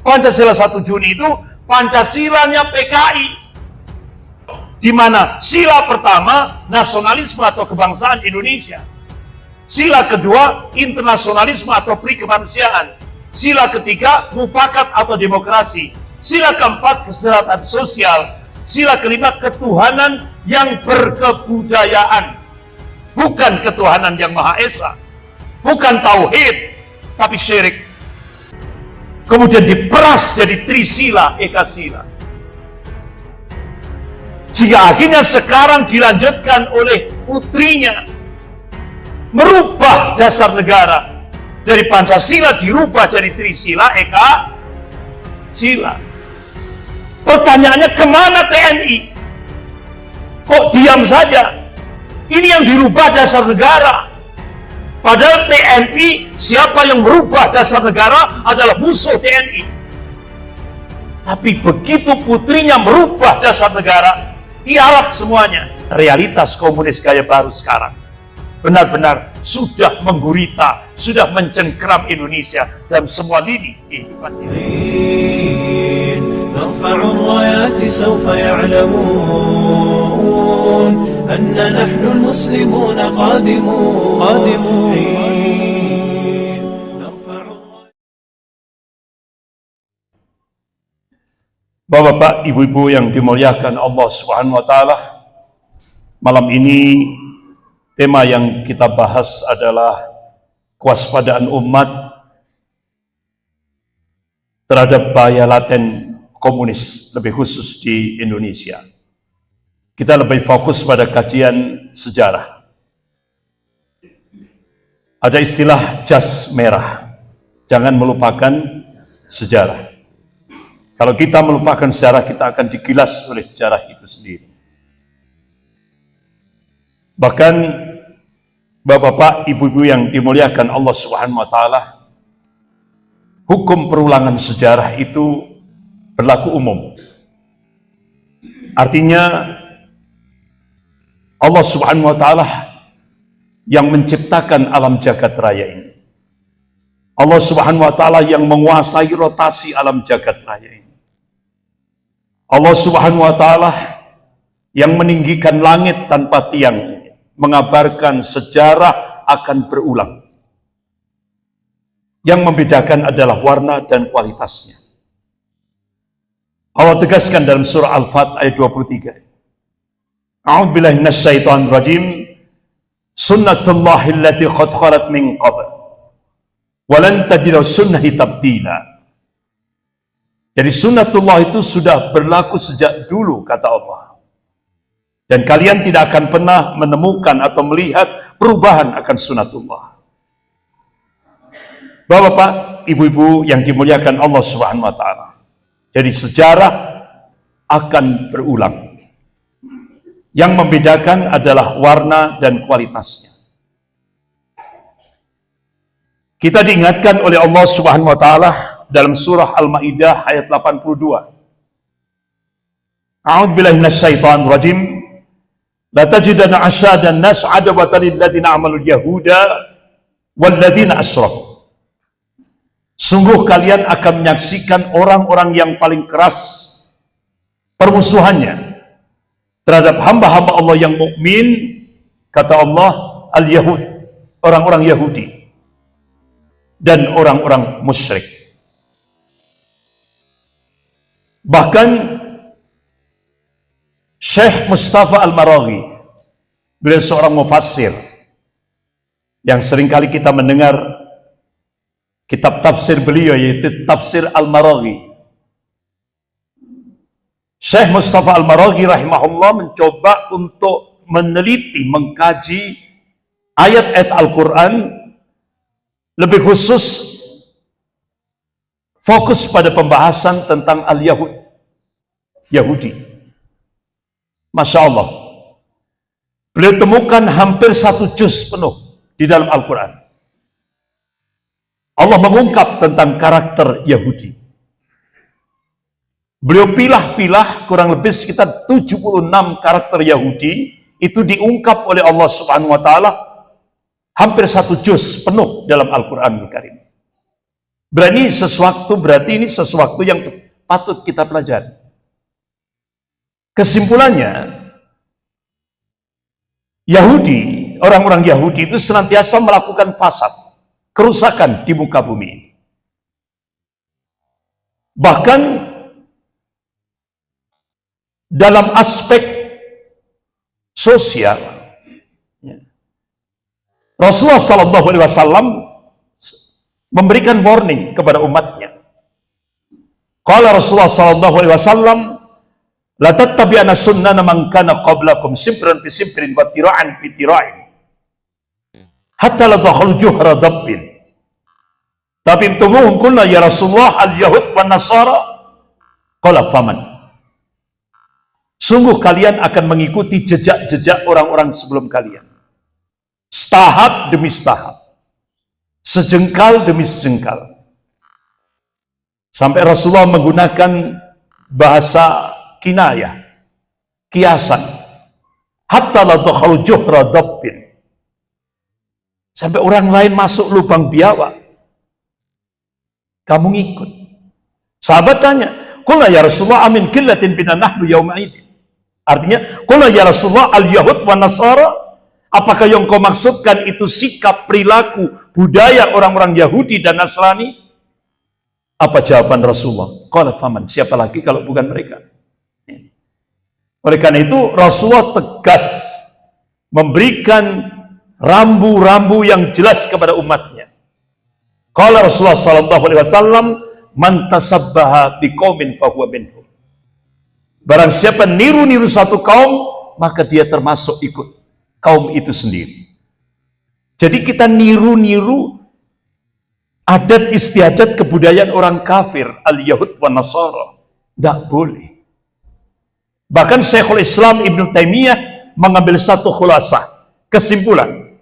Pancasila 1 Juni itu Pancasilanya PKI. Di mana sila pertama nasionalisme atau kebangsaan Indonesia. Sila kedua internasionalisme atau perikemanusiaan. Sila ketiga mufakat atau demokrasi. Sila keempat kesejahteraan sosial. Sila kelima ketuhanan yang berkebudayaan. Bukan ketuhanan yang Maha Esa. Bukan tauhid, tapi syirik kemudian diperas jadi trisila ekasila. Sehingga akhirnya sekarang dilanjutkan oleh putrinya. Merubah dasar negara. Dari Pancasila dirubah jadi Trisila Eka Sila pertanyaannya ke mana TNI kok diam saja? Ini yang dirubah dasar negara Padahal TNI, siapa yang merubah dasar negara adalah musuh TNI. Tapi begitu putrinya merubah dasar negara, tiarap semuanya. Realitas komunis gaya baru sekarang benar-benar sudah menggurita, sudah mencengkram Indonesia dan semua lini kehidupan أن نحن المسلمون قادمون قادمون Bapak-bapak, ibu-ibu yang dimuliakan Allah Subhanahu wa taala. Malam ini tema yang kita bahas adalah kewaspadaan umat terhadap bahaya laten komunis lebih khusus di Indonesia kita lebih fokus pada kajian sejarah. Ada istilah jas merah. Jangan melupakan sejarah. Kalau kita melupakan sejarah, kita akan digilas oleh sejarah itu sendiri. Bahkan Bapak-bapak, ibu-ibu yang dimuliakan Allah Subhanahu wa taala, hukum perulangan sejarah itu berlaku umum. Artinya Allah subhanahu wa ta'ala yang menciptakan alam jagat raya ini. Allah subhanahu wa ta'ala yang menguasai rotasi alam jagat raya ini. Allah subhanahu wa ta'ala yang meninggikan langit tanpa tiang ini. Mengabarkan sejarah akan berulang. Yang membedakan adalah warna dan kualitasnya. Allah tegaskan dalam surah Al-Fat ayat 23. A'udzubillahi minasyaitonir rajim. Sunnatullahi allati qad khalat min qabl. Wa lan tajidu sunnahi tabdila. Jadi sunnatullah itu sudah berlaku sejak dulu kata Allah. Dan kalian tidak akan pernah menemukan atau melihat perubahan akan sunnatullah. Bapak-bapak, ibu-ibu yang dimuliakan Allah Subhanahu wa taala. Jadi sejarah akan berulang. Yang membedakan adalah warna dan kualitasnya. Kita diingatkan oleh Allah Subhanahu wa taala dalam surah Al-Maidah ayat 82. A'udzu billahi minasyaitonir rajim. La tajidanna asyadan nas adawatan lil ladzina amalu yahuda wal ladzina asyraku. Sungguh kalian akan menyaksikan orang-orang yang paling keras permusuhannya terhadap hamba-hamba Allah yang mukmin kata Allah al-Yahud orang-orang Yahudi dan orang-orang musyrik. Bahkan Syekh Mustafa Al-Maraghi beliau seorang mufassir yang sering kali kita mendengar kitab tafsir beliau yaitu tafsir Al-Maraghi Syekh Mustafa Al-Maraghi rahimahullah mencoba untuk meneliti, mengkaji ayat-ayat Al-Quran lebih khusus fokus pada pembahasan tentang Al-Yahud Yahudi. Masya Allah beliau temukan hampir satu juz penuh di dalam Al-Quran. Allah mengungkap tentang karakter Yahudi Beliau pilah-pilah kurang lebih sekitar 76 karakter Yahudi itu diungkap oleh Allah Subhanahu wa taala hampir satu juz penuh dalam Al-Qur'an Al Karim. Berani sesuatu berarti ini sesuatu yang patut kita pelajari. Kesimpulannya, Yahudi, orang-orang Yahudi itu senantiasa melakukan fasad, kerusakan di muka bumi. Bahkan dalam aspek sosial, ya, Rasulullah Sallallahu Alaihi Wasallam memberikan warning kepada umatnya. Kalau Rasulullah Sallallahu Alaihi Wasallam La tattabi'ana sunnana man kana qablakum simpran bi simprin wa tira'an bi tira'in. Hatta la dakhalu juhra dabbin. Tapi tumuhum kulna ya Rasulullah al-Yahud wa Nasara. Qala faman. Sungguh kalian akan mengikuti jejak-jejak orang-orang sebelum kalian. Setahap demi setahap. Sejengkal demi sejengkal. Sampai Rasulullah menggunakan bahasa kinayah, kiasan. Hatta la dakhalu juhra dabbin. Sampai orang lain masuk lubang biawak. Kamu ngikut. Sahabat tanya, Kula ya Rasulullah amin killatin bina nahnu yawma idin. Artinya, Kula ya Rasulullah al-Yahud wa Nasara. Apakah yang kau maksudkan itu sikap, perilaku, budaya orang-orang Yahudi dan Nasrani? Apa jawaban Rasulullah? Qala faman, siapa lagi kalau bukan mereka? Oleh karena itu Rasulullah tegas memberikan rambu-rambu yang jelas kepada umatnya. Kalau Rasulullah sallallahu alaihi wasallam man fahuwa minhum. Barang siapa niru-niru satu kaum, maka dia termasuk ikut kaum itu sendiri. Jadi kita niru-niru adat istiadat kebudayaan orang kafir, al-Yahud wa Nasara. Tidak boleh. Bahkan Syekhul Islam Ibn Taimiyah mengambil satu khulasah, kesimpulan.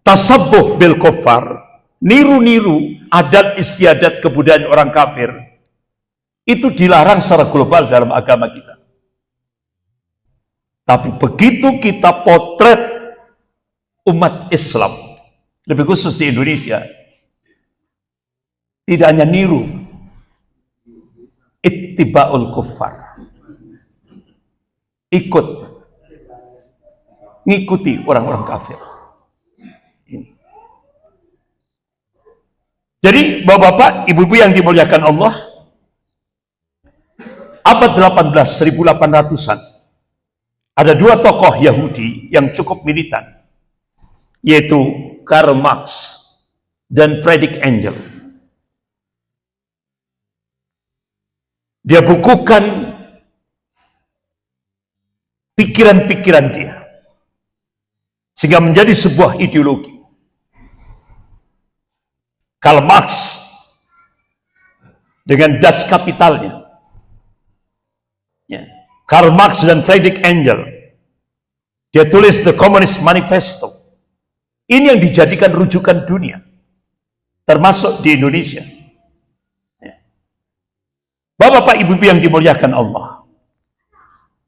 Tasabbuh bil kufar, niru-niru adat istiadat kebudayaan orang kafir, itu dilarang secara global dalam agama kita. Tapi begitu kita potret umat Islam, lebih khusus di Indonesia, tidak hanya niru, ittibaul kufar ikut ngikuti orang-orang kafir. Jadi bapak-bapak, ibu-ibu yang dimuliakan Allah, abad 18, 1800-an, ada dua tokoh Yahudi yang cukup militan, yaitu Karl Marx dan Friedrich Engel. Dia bukukan pikiran-pikiran dia sehingga menjadi sebuah ideologi Karl Marx dengan das kapitalnya ya. Karl Marx dan Friedrich Engel dia tulis The Communist Manifesto ini yang dijadikan rujukan dunia termasuk di Indonesia ya. Bapak-bapak ibu-ibu yang dimuliakan Allah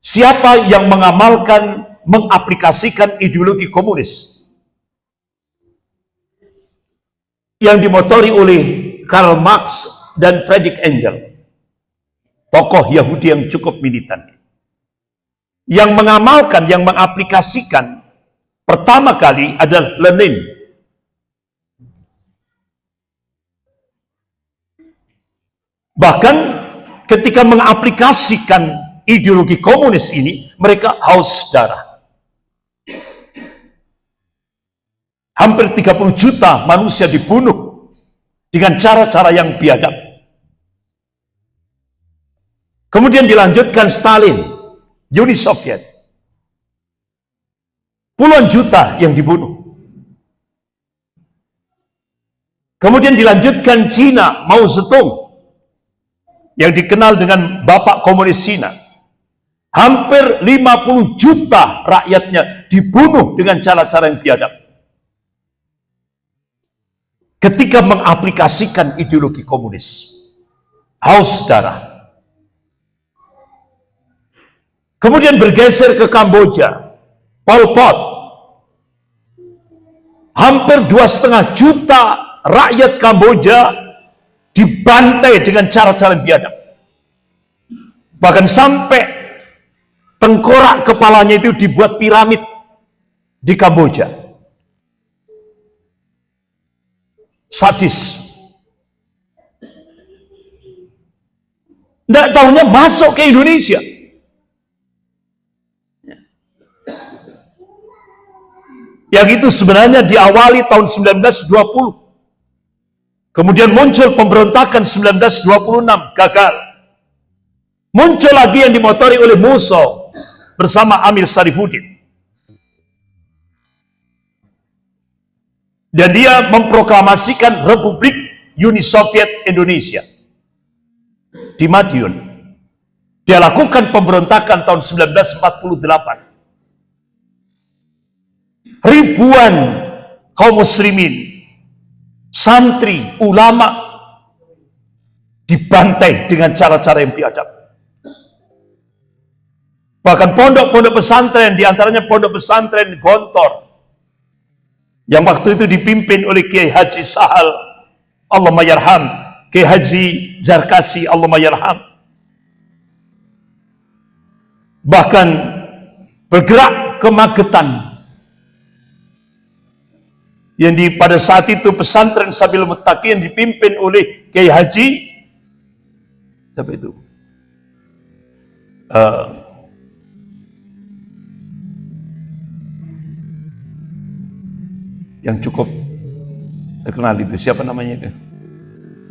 Siapa yang mengamalkan, mengaplikasikan ideologi komunis yang dimotori oleh Karl Marx dan Friedrich Engel, tokoh Yahudi yang cukup militan. Yang mengamalkan, yang mengaplikasikan pertama kali adalah Lenin. Bahkan ketika mengaplikasikan ideologi komunis ini, mereka haus darah. Hampir 30 juta manusia dibunuh dengan cara-cara yang biadab. Kemudian dilanjutkan Stalin, Uni Soviet. Puluhan juta yang dibunuh. Kemudian dilanjutkan Cina, Mao Zedong, yang dikenal dengan Bapak Komunis Cina. Hampir 50 juta rakyatnya dibunuh dengan cara-cara yang biadab. Ketika mengaplikasikan ideologi komunis. Haus darah. Kemudian bergeser ke Kamboja. Pol Pot. Hampir dua setengah juta rakyat Kamboja dibantai dengan cara-cara biadab. Bahkan sampai tengkorak kepalanya itu dibuat piramid di Kamboja. Sadis. Tidak tahunya masuk ke Indonesia. Yang itu sebenarnya diawali tahun 1920. Kemudian muncul pemberontakan 1926, gagal. Muncul lagi yang dimotori oleh Musa bersama Amir Sarifuddin. Dan dia memproklamasikan Republik Uni Soviet Indonesia di Madiun. Dia lakukan pemberontakan tahun 1948 ribuan kaum muslimin, santri, ulama dibantai dengan cara-cara yang biadab. Bahkan pondok-pondok pesantren, di antaranya pondok pesantren Gontor, yang waktu itu dipimpin oleh Kiai Haji Sahal, Allah mayarham, Kiai Haji Jarkasi, Allah mayarham. Bahkan bergerak ke Magetan, yang di pada saat itu pesantren Sabil Muttaqi yang dipimpin oleh Kiai Haji siapa itu? Uh, yang cukup terkenal itu siapa namanya itu?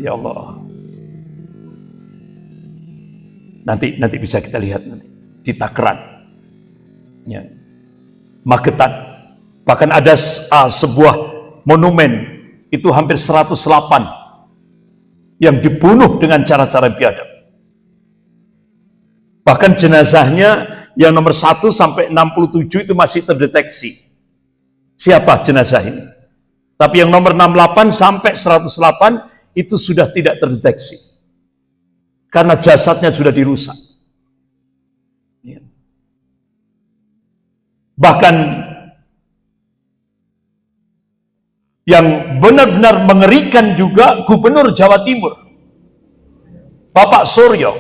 Ya Allah. Nanti nanti bisa kita lihat nanti di Takran. Ya. Magetan. Bahkan ada uh, sebuah monumen itu hampir 108 yang dibunuh dengan cara-cara biadab. Bahkan jenazahnya yang nomor 1 sampai 67 itu masih terdeteksi. Siapa jenazah ini? Tapi yang nomor 68 sampai 108 itu sudah tidak terdeteksi. Karena jasadnya sudah dirusak. Ya. Bahkan yang benar-benar mengerikan juga Gubernur Jawa Timur Bapak Suryo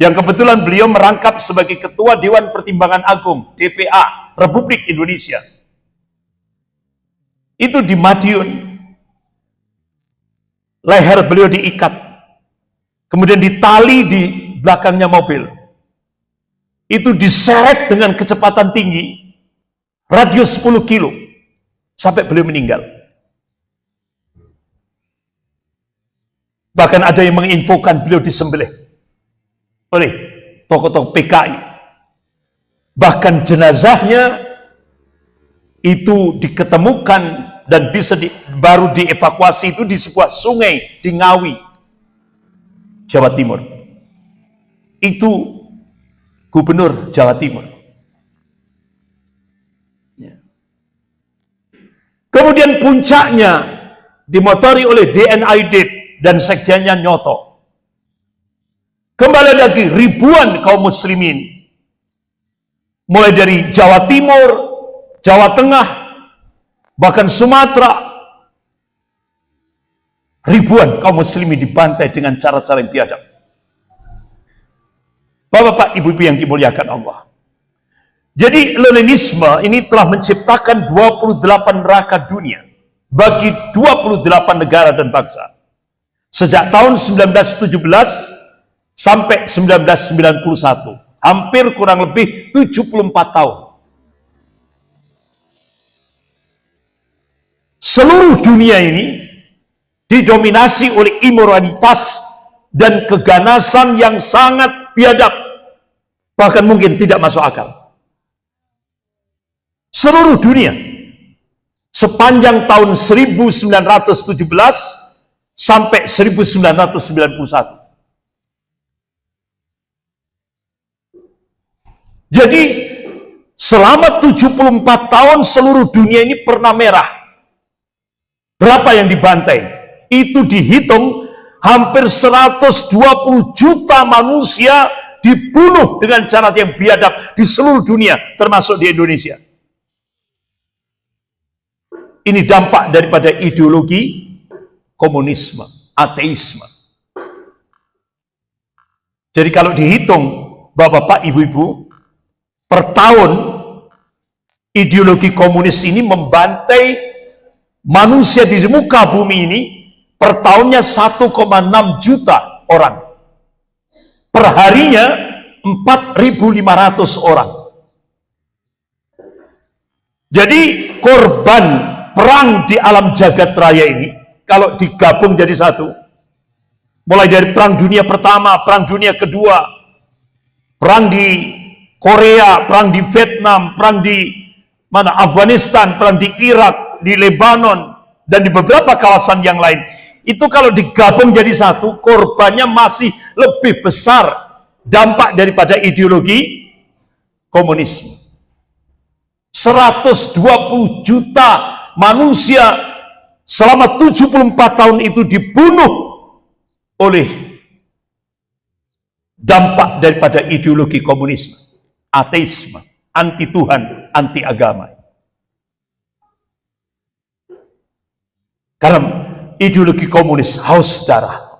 yang kebetulan beliau merangkap sebagai Ketua Dewan Pertimbangan Agung DPA Republik Indonesia. Itu di Madiun leher beliau diikat kemudian ditali di belakangnya mobil. Itu diseret dengan kecepatan tinggi radius 10 kilo sampai beliau meninggal. Bahkan ada yang menginfokan beliau disembelih oleh tokoh-tokoh PKI. Bahkan jenazahnya itu diketemukan dan bisa di, baru dievakuasi itu di sebuah sungai di Ngawi, Jawa Timur. Itu gubernur Jawa Timur. Kemudian puncaknya dimotori oleh DNID dan sekjennya Nyoto. Kembali lagi ribuan kaum muslimin. Mulai dari Jawa Timur, Jawa Tengah, bahkan Sumatera. Ribuan kaum muslimin dibantai dengan cara-cara yang biadab. Bapak-bapak, ibu-ibu yang dimuliakan Allah. Jadi Leninisme ini telah menciptakan 28 neraka dunia bagi 28 negara dan bangsa. Sejak tahun 1917 sampai 1991, hampir kurang lebih 74 tahun. Seluruh dunia ini didominasi oleh imoralitas dan keganasan yang sangat biadab, bahkan mungkin tidak masuk akal seluruh dunia sepanjang tahun 1917 sampai 1991. Jadi selama 74 tahun seluruh dunia ini pernah merah. Berapa yang dibantai? Itu dihitung hampir 120 juta manusia dibunuh dengan cara yang biadab di seluruh dunia termasuk di Indonesia. Ini dampak daripada ideologi komunisme, ateisme. Jadi kalau dihitung Bapak-bapak, Ibu-ibu, per tahun ideologi komunis ini membantai manusia di muka bumi ini per tahunnya 1,6 juta orang. Perharinya 4.500 orang. Jadi korban perang di alam jagat raya ini kalau digabung jadi satu mulai dari perang dunia pertama, perang dunia kedua, perang di Korea, perang di Vietnam, perang di mana Afghanistan, perang di Irak, di Lebanon dan di beberapa kawasan yang lain. Itu kalau digabung jadi satu, korbannya masih lebih besar dampak daripada ideologi komunisme. 120 juta manusia selama 74 tahun itu dibunuh oleh dampak daripada ideologi komunisme, ateisme, anti Tuhan, anti agama. Karena ideologi komunis haus darah.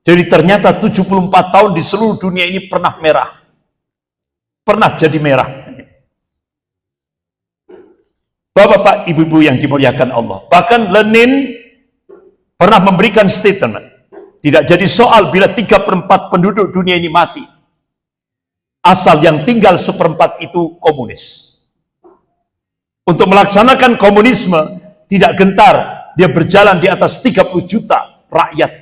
Jadi ternyata 74 tahun di seluruh dunia ini pernah merah pernah jadi merah. Bapak-bapak, ibu-ibu yang dimuliakan Allah. Bahkan Lenin pernah memberikan statement. Tidak jadi soal bila tiga perempat penduduk dunia ini mati. Asal yang tinggal seperempat itu komunis. Untuk melaksanakan komunisme, tidak gentar. Dia berjalan di atas 30 juta rakyat.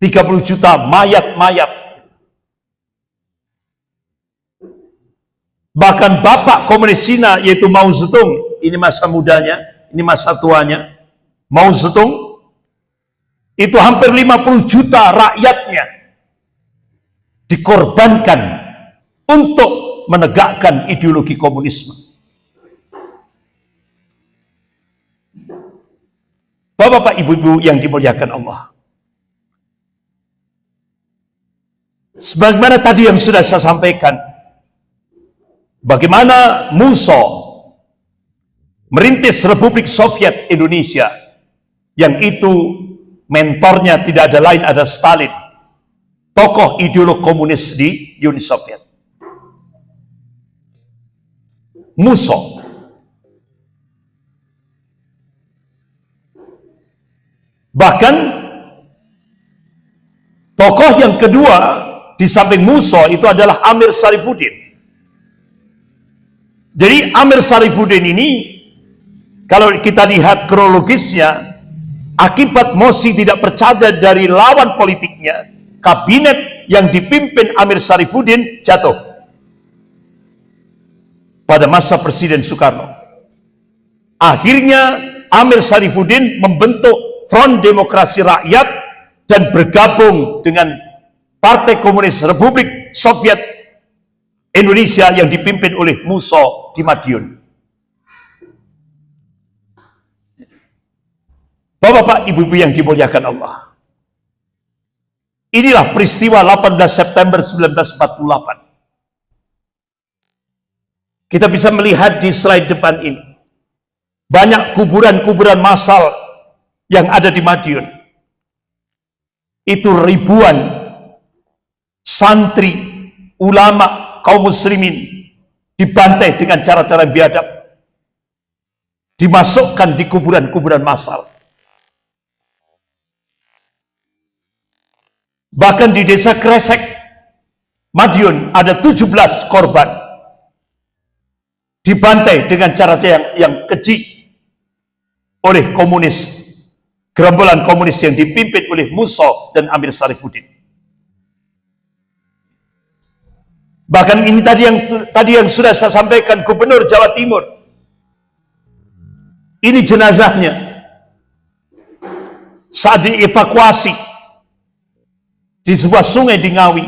30 juta mayat-mayat Bahkan bapak komunis Cina yaitu Mao Zedong, ini masa mudanya, ini masa tuanya, Mao Zedong, itu hampir 50 juta rakyatnya dikorbankan untuk menegakkan ideologi komunisme. Bapak-bapak, ibu-ibu yang dimuliakan Allah. Sebagaimana tadi yang sudah saya sampaikan, Bagaimana Musso merintis Republik Soviet Indonesia. Yang itu mentornya tidak ada lain ada Stalin tokoh ideolog komunis di Uni Soviet. Musso bahkan tokoh yang kedua di samping Musso itu adalah Amir Sarifuddin. Jadi Amir Sarifuddin ini kalau kita lihat kronologisnya akibat Mosi tidak percaya dari lawan politiknya kabinet yang dipimpin Amir Sarifuddin jatuh pada masa Presiden Soekarno akhirnya Amir Sarifuddin membentuk Front Demokrasi Rakyat dan bergabung dengan Partai Komunis Republik Soviet Indonesia yang dipimpin oleh Musa di Madiun. Bapak-bapak, ibu-ibu yang dimuliakan Allah. Inilah peristiwa 18 September 1948. Kita bisa melihat di slide depan ini. Banyak kuburan-kuburan massal yang ada di Madiun. Itu ribuan santri, ulama, kaum muslimin dibantai dengan cara-cara biadab dimasukkan di kuburan-kuburan massal bahkan di desa Kresek Madiun ada 17 korban dibantai dengan cara yang, yang keji oleh komunis gerombolan komunis yang dipimpin oleh Musa dan Amir Sarifuddin Bahkan ini tadi yang tadi yang sudah saya sampaikan Gubernur Jawa Timur. Ini jenazahnya. Saat dievakuasi di sebuah sungai di Ngawi.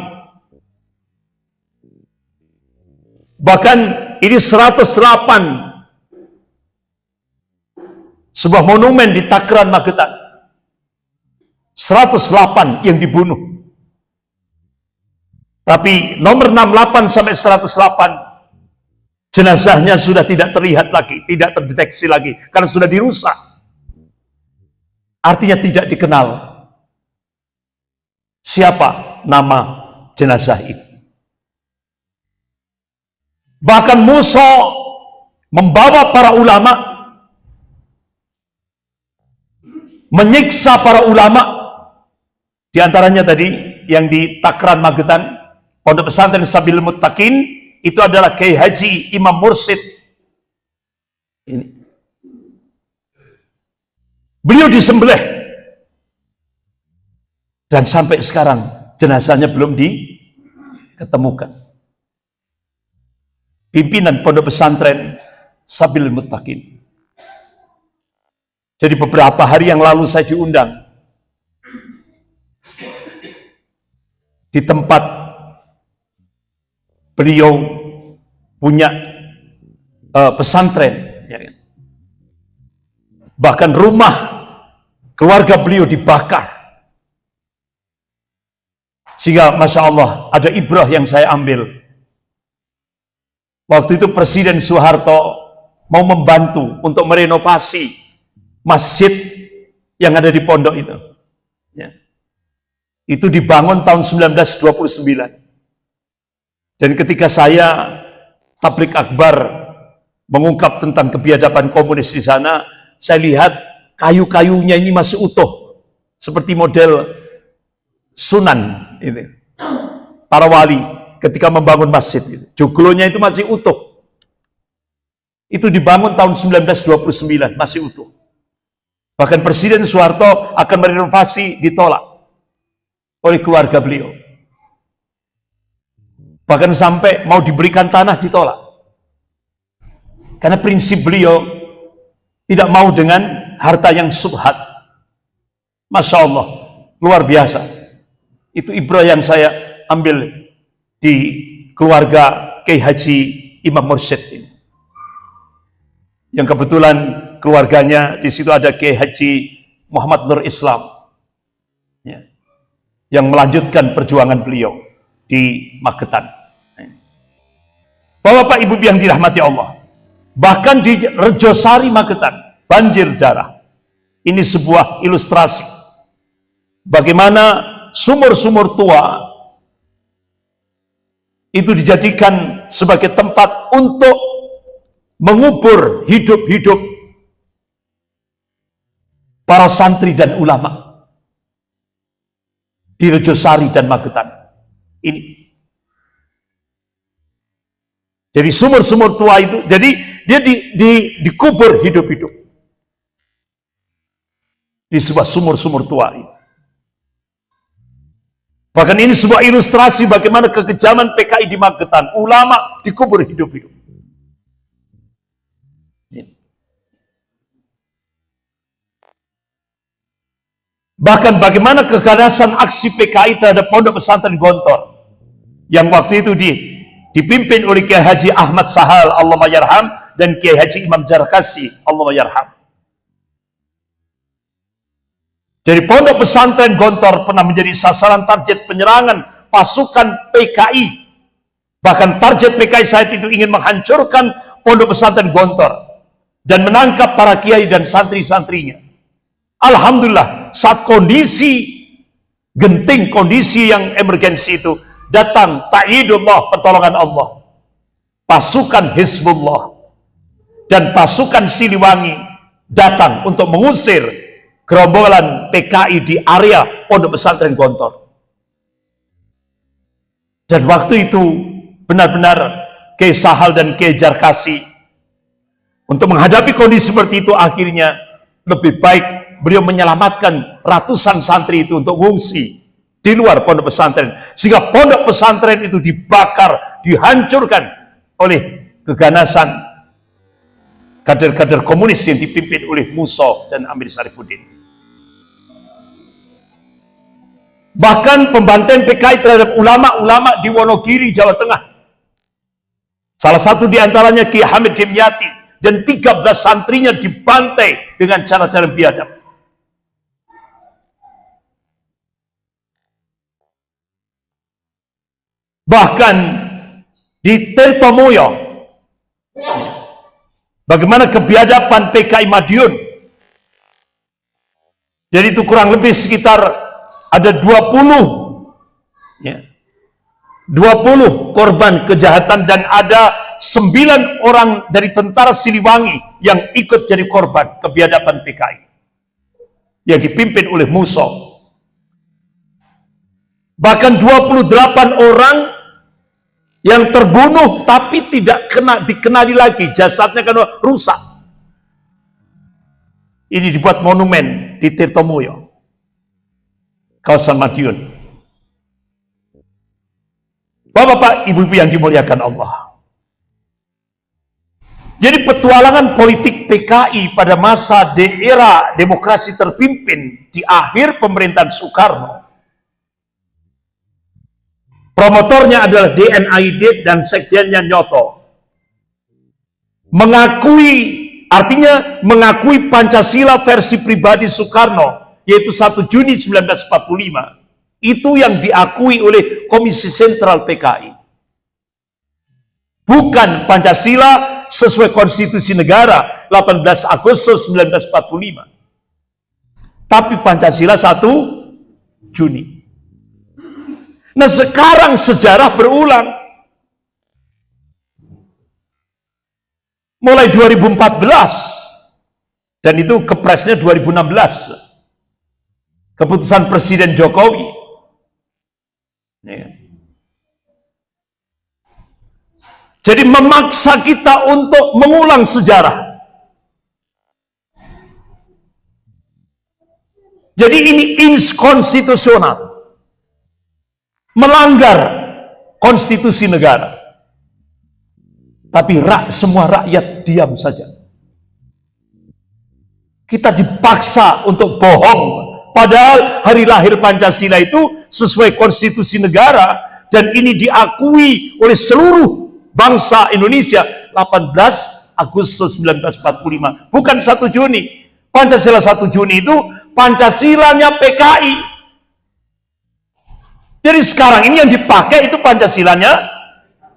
Bahkan ini 108 sebuah monumen di Takran Magetan. 108 yang dibunuh. Tapi nomor 68 sampai 108 Jenazahnya sudah tidak terlihat lagi, tidak terdeteksi lagi, karena sudah dirusak. Artinya tidak dikenal. Siapa nama jenazah itu? Bahkan Musa membawa para ulama menyiksa para ulama. Di antaranya tadi yang di Takran Magetan Pondok Pesantren Sabil Muttaqin itu adalah Kiai Haji Imam Mursid. Ini. Beliau disembelih dan sampai sekarang jenazahnya belum diketemukan pimpinan pondok pesantren Sabil Mutakin. Jadi beberapa hari yang lalu saya diundang di tempat beliau punya uh, pesantren. Ya kan? Bahkan rumah keluarga beliau dibakar. Sehingga Masya Allah ada ibrah yang saya ambil Waktu itu Presiden Soeharto mau membantu untuk merenovasi masjid yang ada di pondok itu. Ya. Itu dibangun tahun 1929. Dan ketika saya tablik akbar mengungkap tentang kebiadaban komunis di sana, saya lihat kayu-kayunya ini masih utuh. Seperti model Sunan ini. Para wali ketika membangun masjid itu. Joglonya itu masih utuh. Itu dibangun tahun 1929, masih utuh. Bahkan Presiden Soeharto akan merenovasi ditolak oleh keluarga beliau. Bahkan sampai mau diberikan tanah ditolak. Karena prinsip beliau tidak mau dengan harta yang subhat. Masya Allah, luar biasa. Itu ibrah yang saya ambil di keluarga Kiai Haji Imam Mursyid ini. Yang kebetulan keluarganya di situ ada Kiai Haji Muhammad Nur Islam. Ya, yang melanjutkan perjuangan beliau di Magetan. Bapak Ibu yang dirahmati Allah. Bahkan di Rejosari Magetan, banjir darah. Ini sebuah ilustrasi. Bagaimana sumur-sumur tua itu dijadikan sebagai tempat untuk mengubur hidup-hidup para santri dan ulama di Rejosari dan Magetan. Ini. Jadi sumur-sumur tua itu, jadi dia di, di, dikubur hidup-hidup. Di sebuah sumur-sumur tua itu. Bahkan ini sebuah ilustrasi bagaimana kekejaman PKI di Magetan. Ulama dikubur hidup-hidup. Bahkan bagaimana keganasan aksi PKI terhadap pondok pesantren Gontor. Yang waktu itu di, dipimpin oleh Kiai Haji Ahmad Sahal, Allah Yarham, dan Kiai Haji Imam Jarkasi, Allah Yarham. Jadi pondok pesantren Gontor pernah menjadi sasaran target penyerangan pasukan PKI. Bahkan target PKI saat itu ingin menghancurkan pondok pesantren Gontor dan menangkap para kiai dan santri-santrinya. Alhamdulillah saat kondisi genting, kondisi yang emergensi itu datang ta'idullah, pertolongan Allah. Pasukan Hizbullah dan pasukan Siliwangi datang untuk mengusir gerombolan PKI di area Pondok Pesantren Gontor. Dan waktu itu benar-benar Kiai Sahal dan Kiai Jarkasi untuk menghadapi kondisi seperti itu akhirnya lebih baik beliau menyelamatkan ratusan santri itu untuk mengungsi di luar pondok pesantren sehingga pondok pesantren itu dibakar, dihancurkan oleh keganasan kader-kader komunis yang dipimpin oleh Musa dan Amir Sarifuddin. Bahkan pembantaian PKI terhadap ulama-ulama di Wonogiri, Jawa Tengah. Salah satu di antaranya Ki Hamid Dimyati dan 13 santrinya dibantai dengan cara-cara biadab. Bahkan di Tirtomoyo, Bagaimana kebiadaban PKI Madiun. Jadi itu kurang lebih sekitar ada 20 ya, 20 korban kejahatan dan ada 9 orang dari tentara Siliwangi yang ikut jadi korban kebiadaban PKI yang dipimpin oleh Musa. Bahkan 28 orang yang terbunuh tapi tidak kena dikenali lagi. Jasadnya karena rusak. Ini dibuat monumen di Tirtomoyo kawasan Madiun. Bapak-bapak, ibu-ibu yang dimuliakan Allah. Jadi petualangan politik PKI pada masa daerah demokrasi terpimpin di akhir pemerintahan Soekarno Promotornya adalah DNID dan sekjennya Nyoto. Mengakui, artinya mengakui Pancasila versi pribadi Soekarno, yaitu 1 Juni 1945. Itu yang diakui oleh Komisi Sentral PKI. Bukan Pancasila sesuai konstitusi negara 18 Agustus 1945. Tapi Pancasila 1 Juni. Nah sekarang sejarah berulang. Mulai 2014 dan itu kepresnya 2016. Keputusan Presiden Jokowi. Ya. Jadi memaksa kita untuk mengulang sejarah. Jadi ini inskonstitusional melanggar konstitusi negara. Tapi rak, semua rakyat diam saja. Kita dipaksa untuk bohong. Padahal hari lahir Pancasila itu sesuai konstitusi negara dan ini diakui oleh seluruh bangsa Indonesia 18 Agustus 1945. Bukan 1 Juni. Pancasila 1 Juni itu Pancasilanya PKI jadi sekarang ini yang dipakai itu Pancasilanya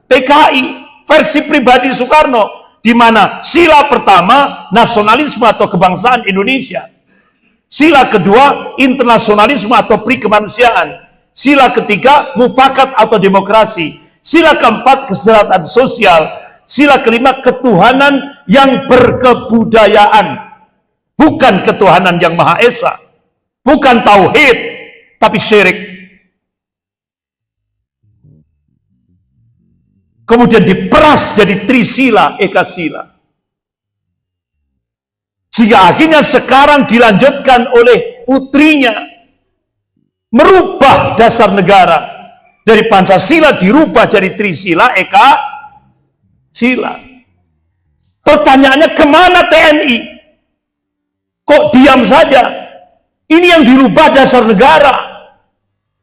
PKI versi pribadi Soekarno di mana sila pertama nasionalisme atau kebangsaan Indonesia. Sila kedua internasionalisme atau pri kemanusiaan. Sila ketiga mufakat atau demokrasi. Sila keempat kesejahteraan sosial. Sila kelima ketuhanan yang berkebudayaan. Bukan ketuhanan yang Maha Esa. Bukan tauhid, tapi syirik. Kemudian diperas jadi trisila ekasila. Sehingga akhirnya sekarang dilanjutkan oleh putrinya. Merubah dasar negara. Dari Pancasila dirubah jadi Trisila Eka Sila pertanyaannya ke mana TNI kok diam saja? Ini yang dirubah dasar negara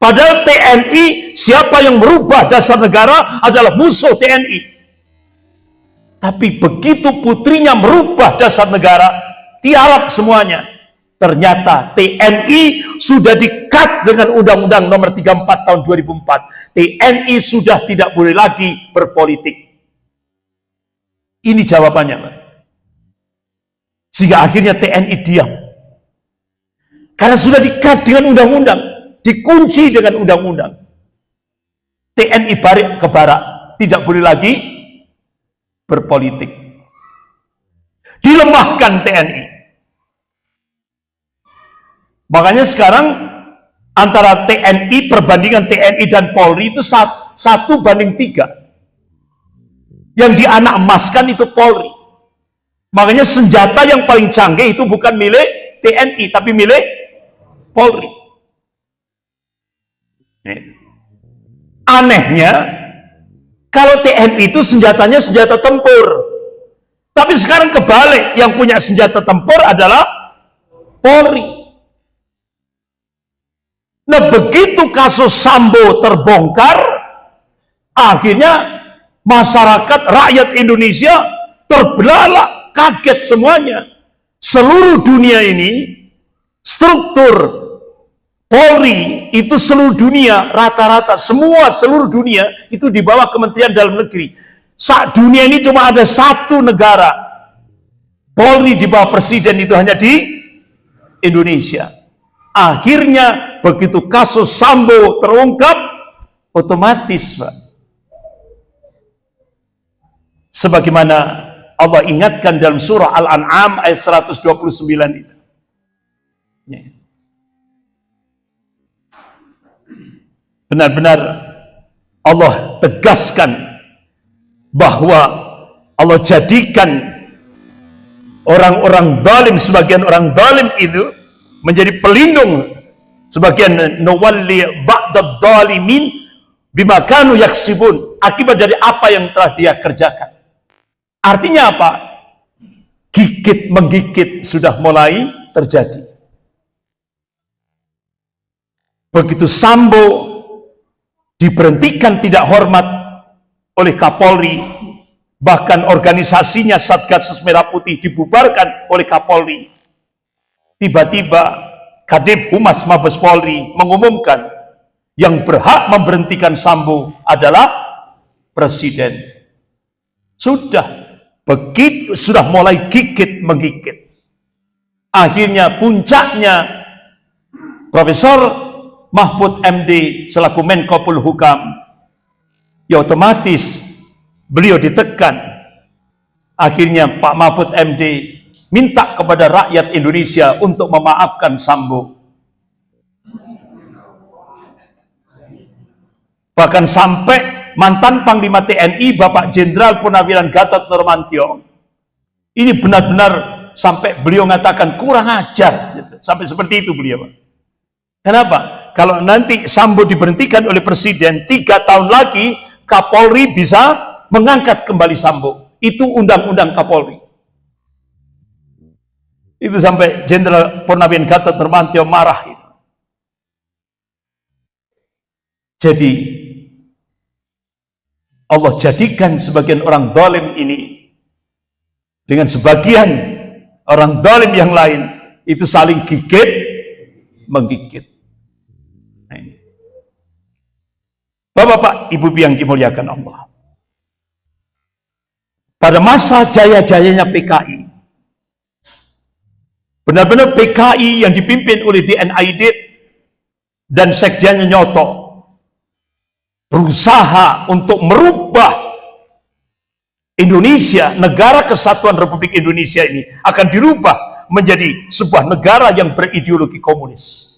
Padahal TNI, siapa yang merubah dasar negara adalah musuh TNI. Tapi begitu putrinya merubah dasar negara, tiarap semuanya. Ternyata TNI sudah dikat dengan Undang-Undang nomor 34 tahun 2004. TNI sudah tidak boleh lagi berpolitik. Ini jawabannya. Sehingga akhirnya TNI diam. Karena sudah dikat dengan undang-undang dikunci dengan undang-undang. TNI balik ke barat, tidak boleh lagi berpolitik. Dilemahkan TNI. Makanya sekarang antara TNI, perbandingan TNI dan Polri itu satu banding tiga. Yang dianak emaskan itu Polri. Makanya senjata yang paling canggih itu bukan milik TNI, tapi milik Polri. Anehnya, kalau TNI itu senjatanya senjata tempur. Tapi sekarang kebalik, yang punya senjata tempur adalah Polri. Nah begitu kasus Sambo terbongkar, akhirnya masyarakat rakyat Indonesia terbelalak, kaget semuanya. Seluruh dunia ini, struktur Polri itu seluruh dunia rata-rata semua seluruh dunia itu di bawah Kementerian Dalam Negeri. Saat dunia ini cuma ada satu negara Polri di bawah presiden itu hanya di Indonesia. Akhirnya begitu kasus Sambo terungkap, otomatis Pak. Sebagaimana Allah ingatkan dalam surah Al-An'am ayat 129 itu. Ya. Benar-benar Allah tegaskan bahwa Allah jadikan orang-orang zalim sebagian orang zalim itu menjadi pelindung sebagian nawalli ba'dad zalimin bima kanu yaksibun. Akibat dari apa yang telah dia kerjakan. Artinya apa? Gigit menggigit sudah mulai terjadi. Begitu Sambo diberhentikan tidak hormat oleh Kapolri. Bahkan organisasinya Satgas Merah Putih dibubarkan oleh Kapolri. Tiba-tiba Kadif Humas Mabes Polri mengumumkan yang berhak memberhentikan Sambo adalah Presiden. Sudah begitu sudah mulai gigit menggigit. Akhirnya puncaknya Profesor Mahfud MD selaku Menko Polhukam ya otomatis beliau ditekan. Akhirnya Pak Mahfud MD minta kepada rakyat Indonesia untuk memaafkan Sambo. Bahkan sampai mantan Panglima TNI Bapak Jenderal Purnawiran Gatot Nurmantio ini benar-benar sampai beliau mengatakan kurang ajar. Sampai seperti itu beliau. Kenapa? Kalau nanti Sambo diberhentikan oleh Presiden tiga tahun lagi Kapolri bisa mengangkat kembali Sambo. Itu undang-undang Kapolri. Itu sampai Jenderal Purnawian Gatot Nurmantio marah. Jadi Allah jadikan sebagian orang dolim ini dengan sebagian orang dolim yang lain itu saling gigit menggigit. Bapak-bapak, ibu yang dimuliakan Allah pada masa jaya-jayanya PKI. Benar-benar PKI yang dipimpin oleh DNID dan sekjennya Nyoto berusaha untuk merubah Indonesia, negara kesatuan Republik Indonesia ini akan dirubah menjadi sebuah negara yang berideologi komunis.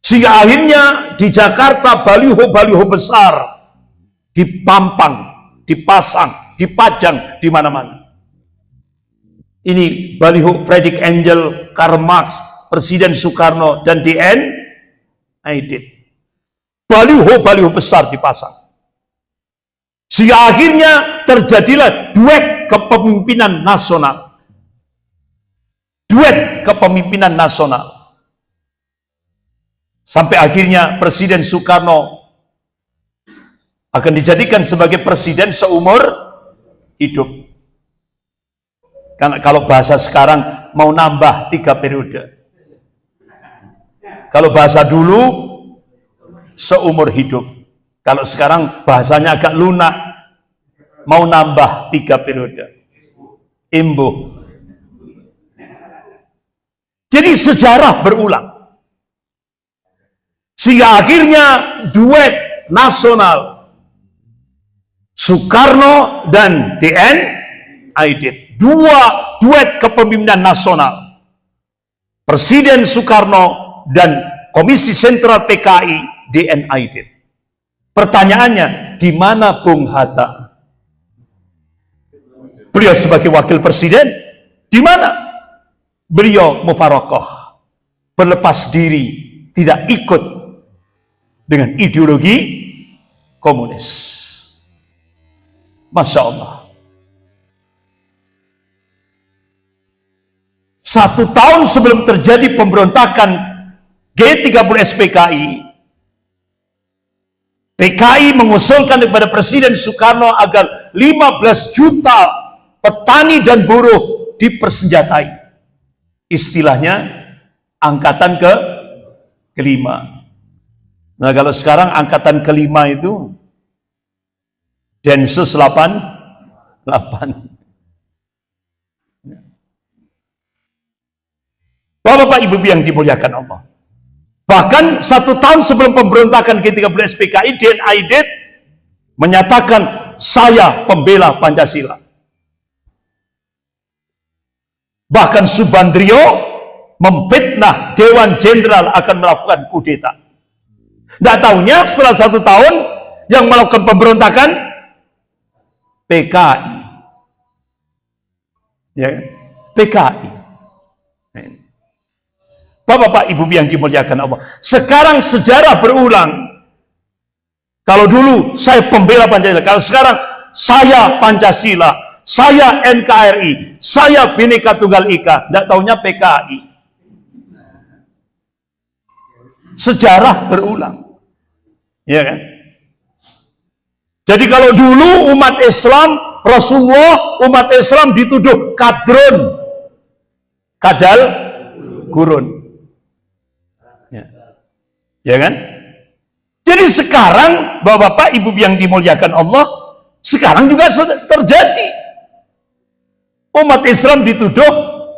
Sehingga akhirnya di Jakarta baliho-baliho besar dipampang, dipasang dipajang di mana-mana. Ini baliho Fredrik Angel, Karl Marx, Presiden Soekarno, dan DN Aidit. Baliho-baliho besar dipasang. Sehingga akhirnya terjadilah duet kepemimpinan nasional. Duet kepemimpinan nasional. Sampai akhirnya Presiden Soekarno akan dijadikan sebagai presiden seumur hidup. Karena kalau bahasa sekarang mau nambah tiga periode. Kalau bahasa dulu seumur hidup. Kalau sekarang bahasanya agak lunak, mau nambah tiga periode. Imbuh. Jadi sejarah berulang. Sehingga akhirnya duet nasional Soekarno dan DN Aidit. Dua duet kepemimpinan nasional. Presiden Soekarno dan Komisi Sentral PKI DN Aidit. Pertanyaannya, di mana Bung Hatta? Beliau sebagai wakil presiden, di mana? Beliau mufarokoh, berlepas diri, tidak ikut dengan ideologi komunis. Masya Allah. Satu tahun sebelum terjadi pemberontakan G30 SPKI, PKI mengusulkan kepada Presiden Soekarno agar 15 juta petani dan buruh dipersenjatai. Istilahnya angkatan ke kelima. Nah kalau sekarang angkatan kelima itu Densus 8 8 Bapak-bapak ibu yang dimuliakan Allah. Bahkan satu tahun sebelum pemberontakan G13 PKI, DNA Aidit menyatakan saya pembela Pancasila. Bahkan Subandrio memfitnah Dewan Jenderal akan melakukan kudeta. Tidak tahunya setelah satu tahun yang melakukan pemberontakan PKI. Ya, PKI. Bapak-bapak, ibu yang dimuliakan Allah. Sekarang sejarah berulang. Kalau dulu saya pembela Pancasila, kalau sekarang saya Pancasila, saya NKRI, saya Bhinneka Tunggal Ika, tidak tahunya PKI. Sejarah berulang. Ya kan? Jadi kalau dulu umat Islam, Rasulullah, umat Islam dituduh kadrun, kadal, gurun. Ya kan? Jadi sekarang Bapak-bapak, Ibu yang dimuliakan Allah, sekarang juga terjadi. Umat Islam dituduh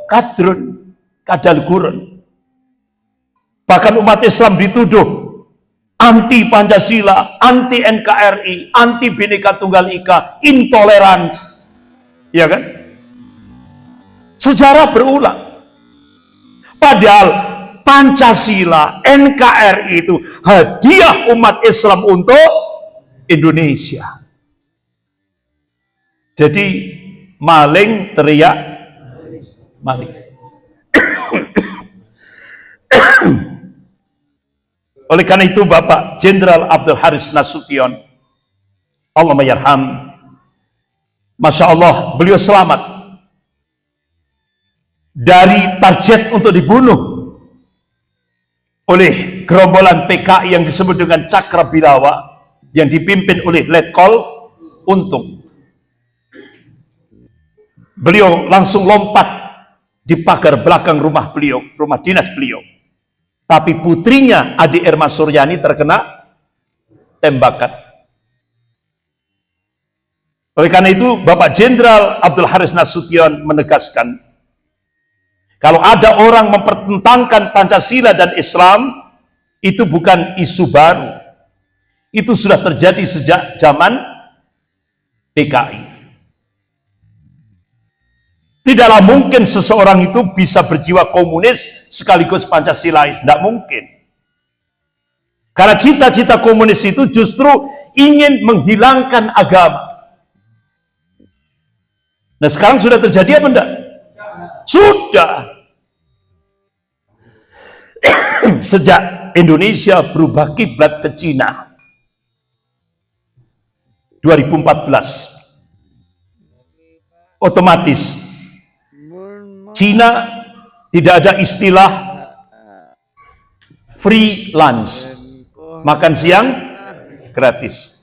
kadrun, kadal gurun. Bahkan umat Islam dituduh anti Pancasila, anti NKRI, anti Bhinneka Tunggal Ika, intoleran. Ya kan? Sejarah berulang. Padahal Pancasila, NKRI itu hadiah umat Islam untuk Indonesia. Jadi maling teriak maling. Oleh karena itu Bapak Jenderal Abdul Haris Nasution Allah mayarham Masya Allah beliau selamat dari target untuk dibunuh oleh gerombolan PKI yang disebut dengan Cakra Bilawa yang dipimpin oleh Letkol Untung. Beliau langsung lompat di pagar belakang rumah beliau, rumah dinas beliau. Tapi putrinya Adi Erma Suryani terkena tembakan. Oleh karena itu, Bapak Jenderal Abdul Haris Nasution menegaskan kalau ada orang mempertentangkan Pancasila dan Islam, itu bukan isu baru. Itu sudah terjadi sejak zaman PKI. Tidaklah mungkin seseorang itu bisa berjiwa komunis sekaligus Pancasila. Tidak mungkin. Karena cita-cita komunis itu justru ingin menghilangkan agama. Nah sekarang sudah terjadi apa enggak? Sudah. Sejak Indonesia berubah kiblat ke Cina 2014 otomatis Cina tidak ada istilah free lunch makan siang gratis.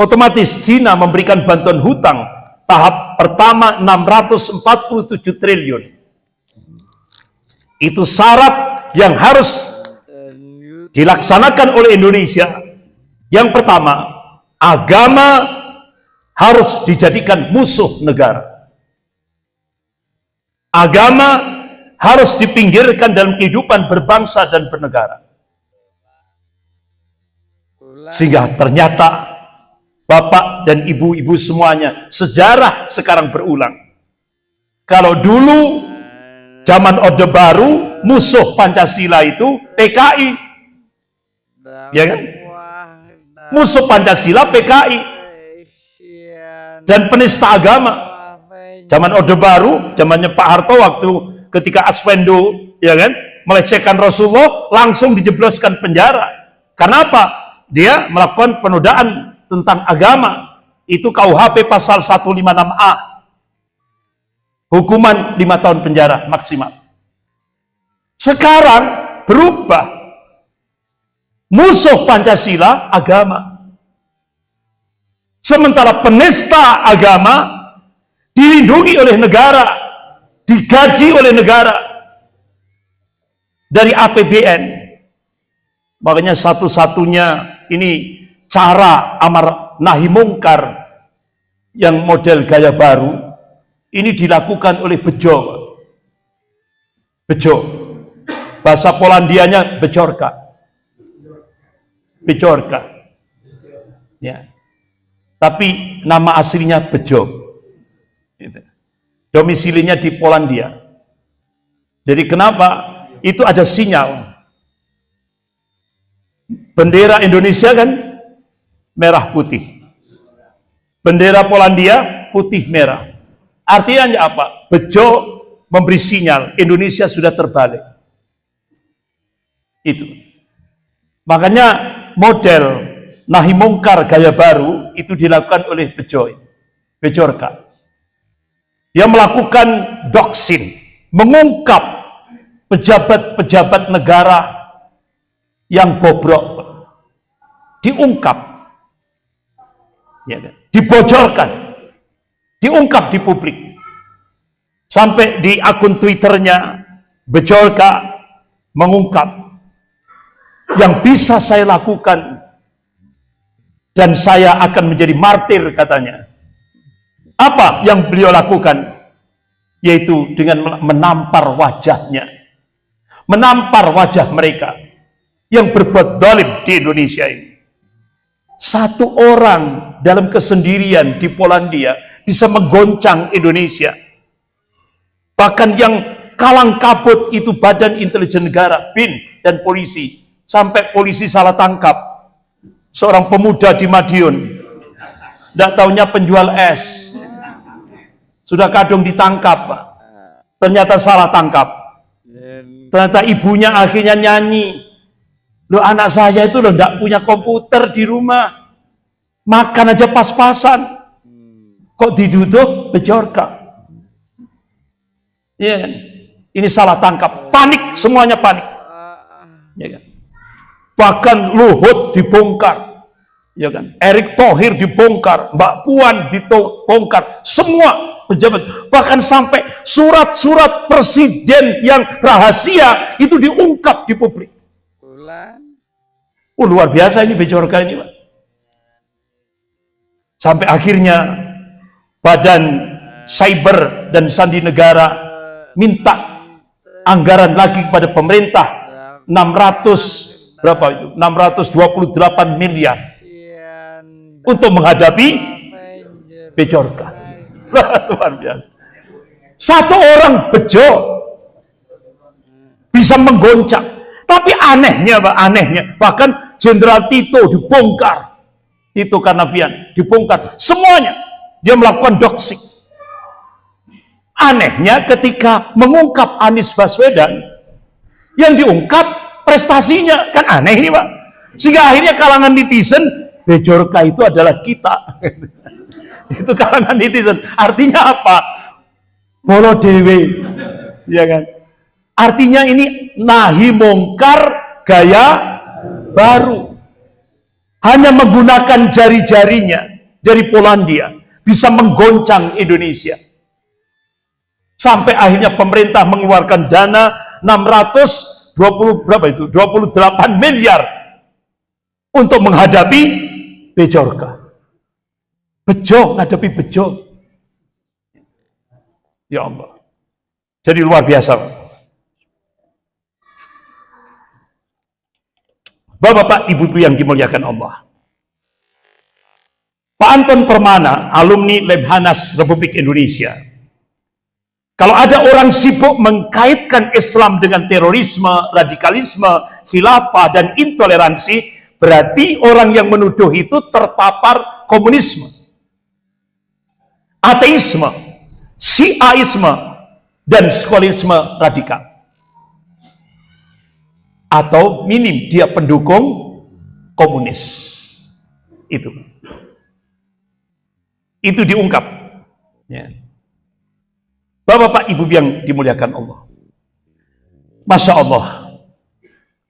Otomatis Cina memberikan bantuan hutang tahap pertama 647 triliun. Itu syarat yang harus dilaksanakan oleh Indonesia. Yang pertama agama harus dijadikan musuh negara agama harus dipinggirkan dalam kehidupan berbangsa dan bernegara sehingga ternyata Bapak dan ibu-ibu semuanya, sejarah sekarang berulang. Kalau dulu zaman Orde Baru, musuh Pancasila itu PKI. Ya kan? Musuh Pancasila PKI. Dan penista agama. Zaman Orde Baru, zamannya Pak Harto waktu ketika Aswendo, ya kan? Melecehkan Rasulullah, langsung dijebloskan penjara. Kenapa? Dia melakukan penodaan tentang agama itu KUHP pasal 156A hukuman 5 tahun penjara maksimal sekarang berubah musuh Pancasila agama sementara penista agama dilindungi oleh negara digaji oleh negara dari APBN makanya satu-satunya ini cara amar nahi mungkar yang model gaya baru ini dilakukan oleh bejo Bejo. Bahasa Polandianya bejorka. Bejorka. Ya. Tapi nama aslinya Bejo. Gitu. Domisilinya di Polandia. Jadi kenapa? Itu ada sinyal. Bendera Indonesia kan merah putih. Bendera Polandia putih merah. Artinya apa? Bejo memberi sinyal Indonesia sudah terbalik. Itu. Makanya model nahi mungkar gaya baru itu dilakukan oleh Bejo. Bejorka. Dia melakukan doksin, mengungkap pejabat-pejabat negara yang bobrok. Diungkap. Ya, kan? dibocorkan. Diungkap di publik. Sampai di akun Twitternya Bejolka mengungkap yang bisa saya lakukan dan saya akan menjadi martir katanya. Apa yang beliau lakukan? Yaitu dengan menampar wajahnya. Menampar wajah mereka yang berbuat dolim di Indonesia ini. Satu orang dalam kesendirian di Polandia bisa menggoncang Indonesia Bahkan yang kalang kabut itu badan intelijen negara, BIN dan polisi. Sampai polisi salah tangkap. Seorang pemuda di Madiun. Tidak tahunya penjual es. Sudah kadung ditangkap. Ternyata salah tangkap. Ternyata ibunya akhirnya nyanyi. Loh anak saya itu loh tidak punya komputer di rumah. Makan aja pas-pasan. Kok diduduk bejorka. Ya kan? Ini salah tangkap, panik semuanya panik. Ya kan? Bahkan Luhut dibongkar. Ya kan? Erick Thohir dibongkar, Mbak Puan dibongkar, semua pejabat. Bahkan sampai surat-surat presiden yang rahasia itu diungkap di publik. Oh, luar biasa ini Bejorka ini, Pak. Sampai akhirnya badan cyber dan sandi negara minta anggaran lagi kepada pemerintah 600 berapa itu 628 miliar untuk menghadapi Bejorka luar biasa satu orang bejo bisa menggoncang tapi anehnya Pak anehnya bahkan Jenderal Tito dibongkar Tito Karnavian dibongkar semuanya dia melakukan doxing Anehnya ketika mengungkap Anies Baswedan, yang diungkap prestasinya. Kan aneh ini Pak. Sehingga akhirnya kalangan netizen, Bejorka itu adalah kita. itu kalangan netizen. Artinya apa? Bolo dewe. Ya kan? Artinya ini nahi mongkar gaya baru. Hanya menggunakan jari-jarinya dari Polandia bisa menggoncang Indonesia sampai akhirnya pemerintah mengeluarkan dana 620 berapa itu 28 miliar untuk menghadapi Bejorka Bejo menghadapi Bejo. Ya Allah. Jadi luar biasa. Bapak-bapak, ibu-ibu yang dimuliakan Allah. Pak Anton Permana, alumni Lemhanas Republik Indonesia, kalau ada orang sibuk mengkaitkan Islam dengan terorisme, radikalisme, khilafah, dan intoleransi, berarti orang yang menuduh itu terpapar komunisme, ateisme, siaisme, dan skolisme radikal. Atau minim dia pendukung komunis. Itu. Itu diungkap. Ya. Bapak-bapak, ibu yang dimuliakan Allah. Masya Allah.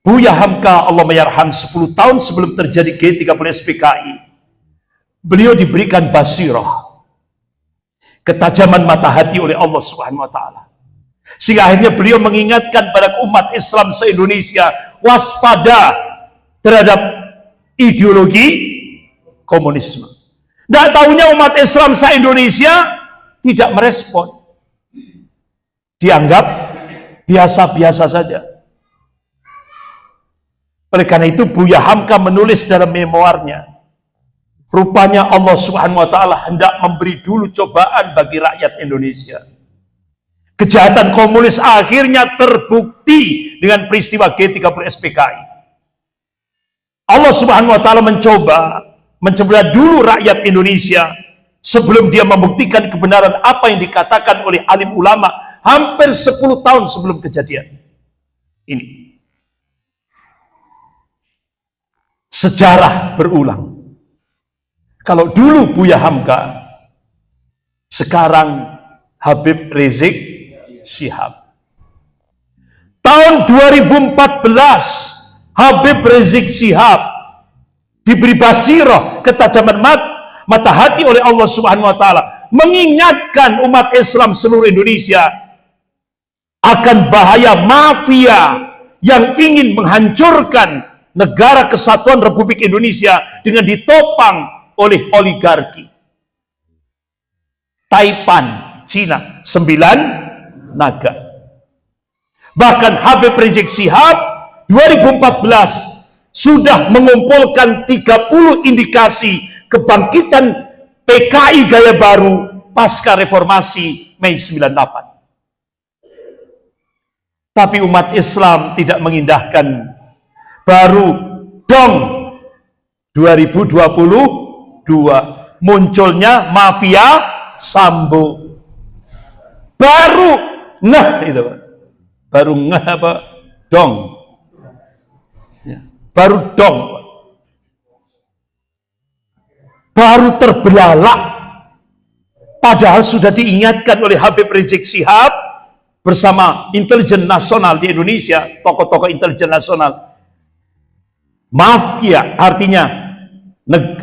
Buya Hamka Allah Mayarham 10 tahun sebelum terjadi G30 SPKI. Beliau diberikan basirah. Ketajaman mata hati oleh Allah Subhanahu wa taala. Sehingga akhirnya beliau mengingatkan pada umat Islam se-Indonesia waspada terhadap ideologi komunisme. Tidak tahunya umat Islam se-Indonesia tidak merespon dianggap biasa-biasa saja. Oleh karena itu Buya Hamka menulis dalam memoarnya, rupanya Allah Subhanahu wa taala hendak memberi dulu cobaan bagi rakyat Indonesia. Kejahatan komunis akhirnya terbukti dengan peristiwa G30 SPKI. Allah Subhanahu wa taala mencoba mencoba dulu rakyat Indonesia sebelum dia membuktikan kebenaran apa yang dikatakan oleh alim ulama hampir 10 tahun sebelum kejadian. Ini. sejarah berulang. Kalau dulu Buya Hamka, sekarang Habib Rizik Syihab. Tahun 2014, Habib Rizik Syihab diberi basiroh ketajaman mat, mata hati oleh Allah Subhanahu wa taala mengingatkan umat Islam seluruh Indonesia akan bahaya mafia yang ingin menghancurkan negara kesatuan Republik Indonesia dengan ditopang oleh oligarki. Taipan, Cina, sembilan naga. Bahkan Habib Rizik Sihab 2014 sudah mengumpulkan 30 indikasi kebangkitan PKI gaya baru pasca reformasi Mei 98. Tapi umat Islam tidak mengindahkan baru dong 2022 munculnya mafia sambo. Baru nah itu baru ngah apa? Dong. Ya. baru dong baru terbelalak. Padahal sudah diingatkan oleh Habib Rizik Sihab bersama intelijen nasional di Indonesia tokoh-tokoh intelijen nasional. Mafia artinya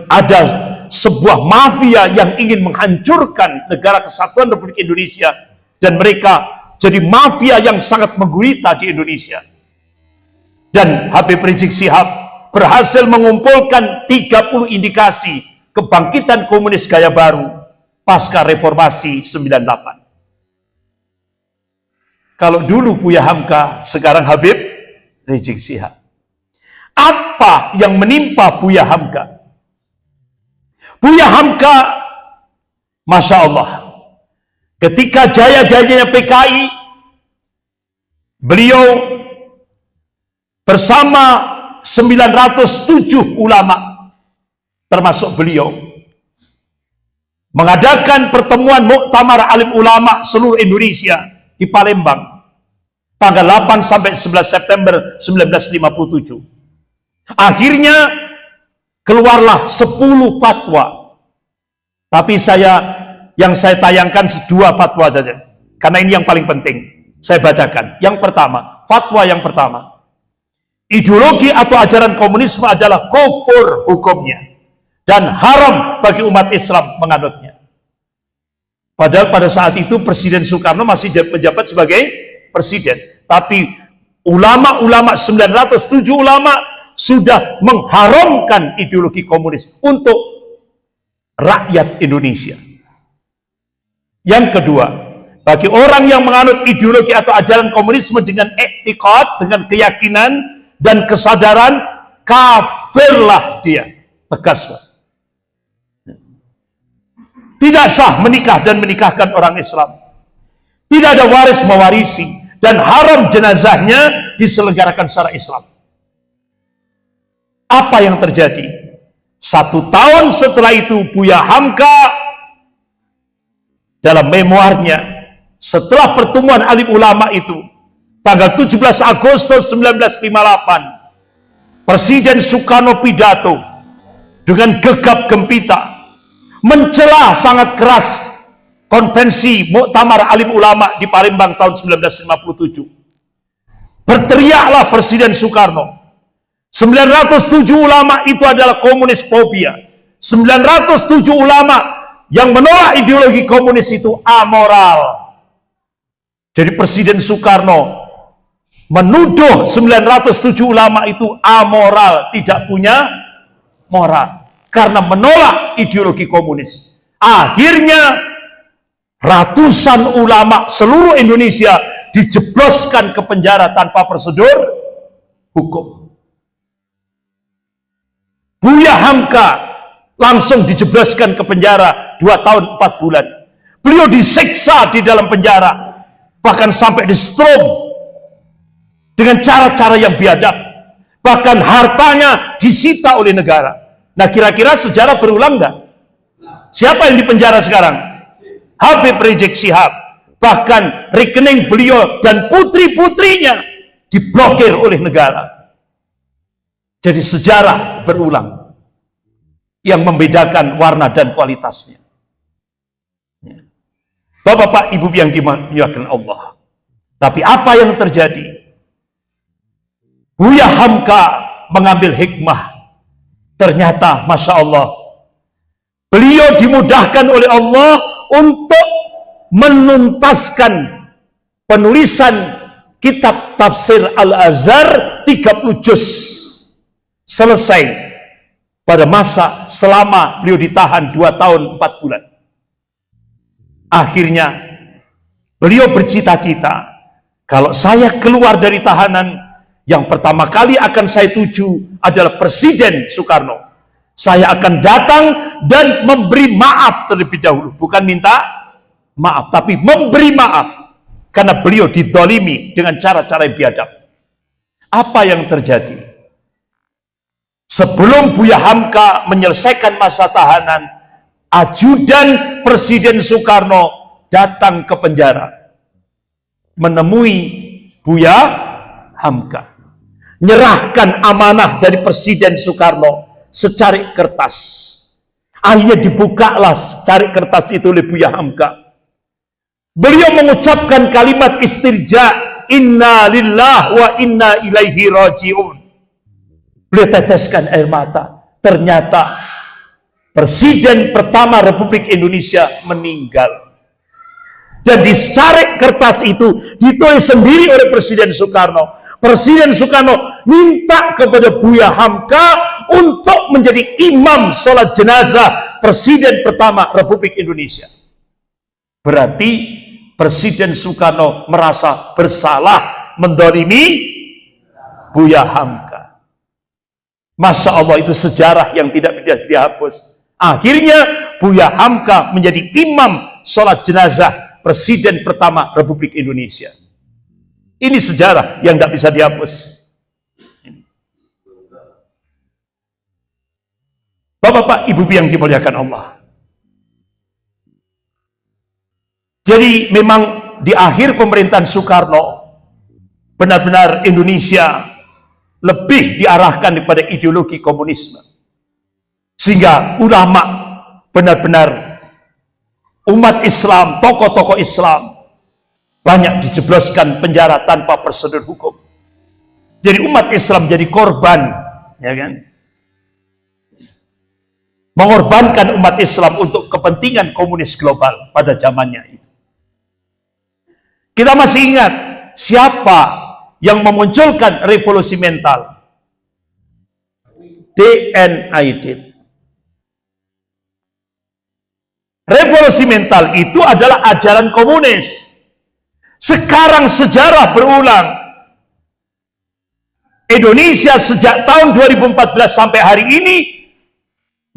ada sebuah mafia yang ingin menghancurkan negara kesatuan Republik Indonesia dan mereka jadi mafia yang sangat menggurita di Indonesia. Dan Habib Rizik Sihab berhasil mengumpulkan 30 indikasi kebangkitan komunis gaya baru pasca reformasi 98. Kalau dulu Buya Hamka, sekarang Habib Rizik Sihab. Apa yang menimpa Buya Hamka? Buya Hamka, Masya Allah, ketika jaya-jayanya PKI, beliau bersama 907 ulama, termasuk beliau, mengadakan pertemuan Muktamar Alim Ulama seluruh Indonesia di Palembang tanggal 8 sampai 11 September 1957 Akhirnya keluarlah 10 fatwa. Tapi saya yang saya tayangkan dua fatwa saja. Karena ini yang paling penting. Saya bacakan. Yang pertama, fatwa yang pertama. Ideologi atau ajaran komunisme adalah kufur hukumnya dan haram bagi umat Islam menganutnya. Padahal pada saat itu Presiden Soekarno masih menjabat sebagai presiden. Tapi ulama-ulama 907 ulama sudah mengharamkan ideologi komunis untuk rakyat Indonesia. Yang kedua, bagi orang yang menganut ideologi atau ajaran komunisme dengan etikot, dengan keyakinan dan kesadaran, kafirlah dia. Tegas. Tidak sah menikah dan menikahkan orang Islam. Tidak ada waris mewarisi dan haram jenazahnya diselenggarakan secara Islam. Apa yang terjadi? Satu tahun setelah itu Buya Hamka dalam memoarnya setelah pertemuan alim ulama itu tanggal 17 Agustus 1958 Presiden Soekarno pidato dengan gegap gempita mencela sangat keras konvensi Muktamar Alim Ulama di Palembang tahun 1957 berteriaklah Presiden Soekarno 907 ulama itu adalah komunis fobia. 907 ulama yang menolak ideologi komunis itu amoral. Jadi Presiden Soekarno menuduh 907 ulama itu amoral, tidak punya moral. Karena menolak ideologi komunis. Akhirnya ratusan ulama seluruh Indonesia dijebloskan ke penjara tanpa prosedur hukum. Buya Hamka langsung dijebloskan ke penjara dua tahun empat bulan. Beliau disiksa di dalam penjara, bahkan sampai di strom dengan cara-cara yang biadab. Bahkan hartanya disita oleh negara. Nah kira-kira sejarah berulang nggak? Siapa yang dipenjara sekarang? Habib Rizik Sihab. Bahkan rekening beliau dan putri-putrinya diblokir oleh negara. Jadi sejarah berulang yang membedakan warna dan kualitasnya. Ya. Bapak-bapak, ibu yang dimuliakan Allah. Tapi apa yang terjadi? Buya Hamka mengambil hikmah. Ternyata, Masya Allah, beliau dimudahkan oleh Allah untuk menuntaskan penulisan kitab tafsir Al-Azhar 30 juz selesai pada masa selama beliau ditahan 2 tahun 4 bulan akhirnya beliau bercita-cita kalau saya keluar dari tahanan yang pertama kali akan saya tuju adalah Presiden Soekarno saya akan datang dan memberi maaf terlebih dahulu bukan minta maaf, tapi memberi maaf karena beliau didolimi dengan cara-cara yang biadab. Apa yang terjadi? Sebelum Buya Hamka menyelesaikan masa tahanan, ajudan Presiden Soekarno datang ke penjara menemui Buya Hamka. Nyerahkan amanah dari Presiden Soekarno secari kertas. Akhirnya dibukalah cari kertas itu oleh Buya Hamka Beliau mengucapkan kalimat istirja, Inna lillah wa inna ilaihi rajiun. Beliau teteskan air mata. Ternyata Presiden pertama Republik Indonesia meninggal. Dan di kertas itu ditulis sendiri oleh Presiden Soekarno. Presiden Soekarno minta kepada Buya Hamka untuk menjadi imam sholat jenazah Presiden pertama Republik Indonesia. Berarti Presiden Soekarno merasa bersalah mendolimi Buya Hamka. Masya Allah itu sejarah yang tidak bisa dihapus. Akhirnya Buya Hamka menjadi imam sholat jenazah Presiden pertama Republik Indonesia. Ini sejarah yang tidak bisa dihapus. Bapak-bapak, ibu yang dimuliakan Allah. Jadi memang di akhir pemerintahan Soekarno benar-benar Indonesia lebih diarahkan kepada ideologi komunisme. Sehingga ulama benar-benar umat Islam, tokoh-tokoh Islam banyak dijebloskan penjara tanpa prosedur hukum. Jadi umat Islam jadi korban, ya kan? Mengorbankan umat Islam untuk kepentingan komunis global pada zamannya itu. Kita masih ingat siapa yang memunculkan revolusi mental? DNID. Revolusi mental itu adalah ajaran komunis. Sekarang sejarah berulang. Indonesia sejak tahun 2014 sampai hari ini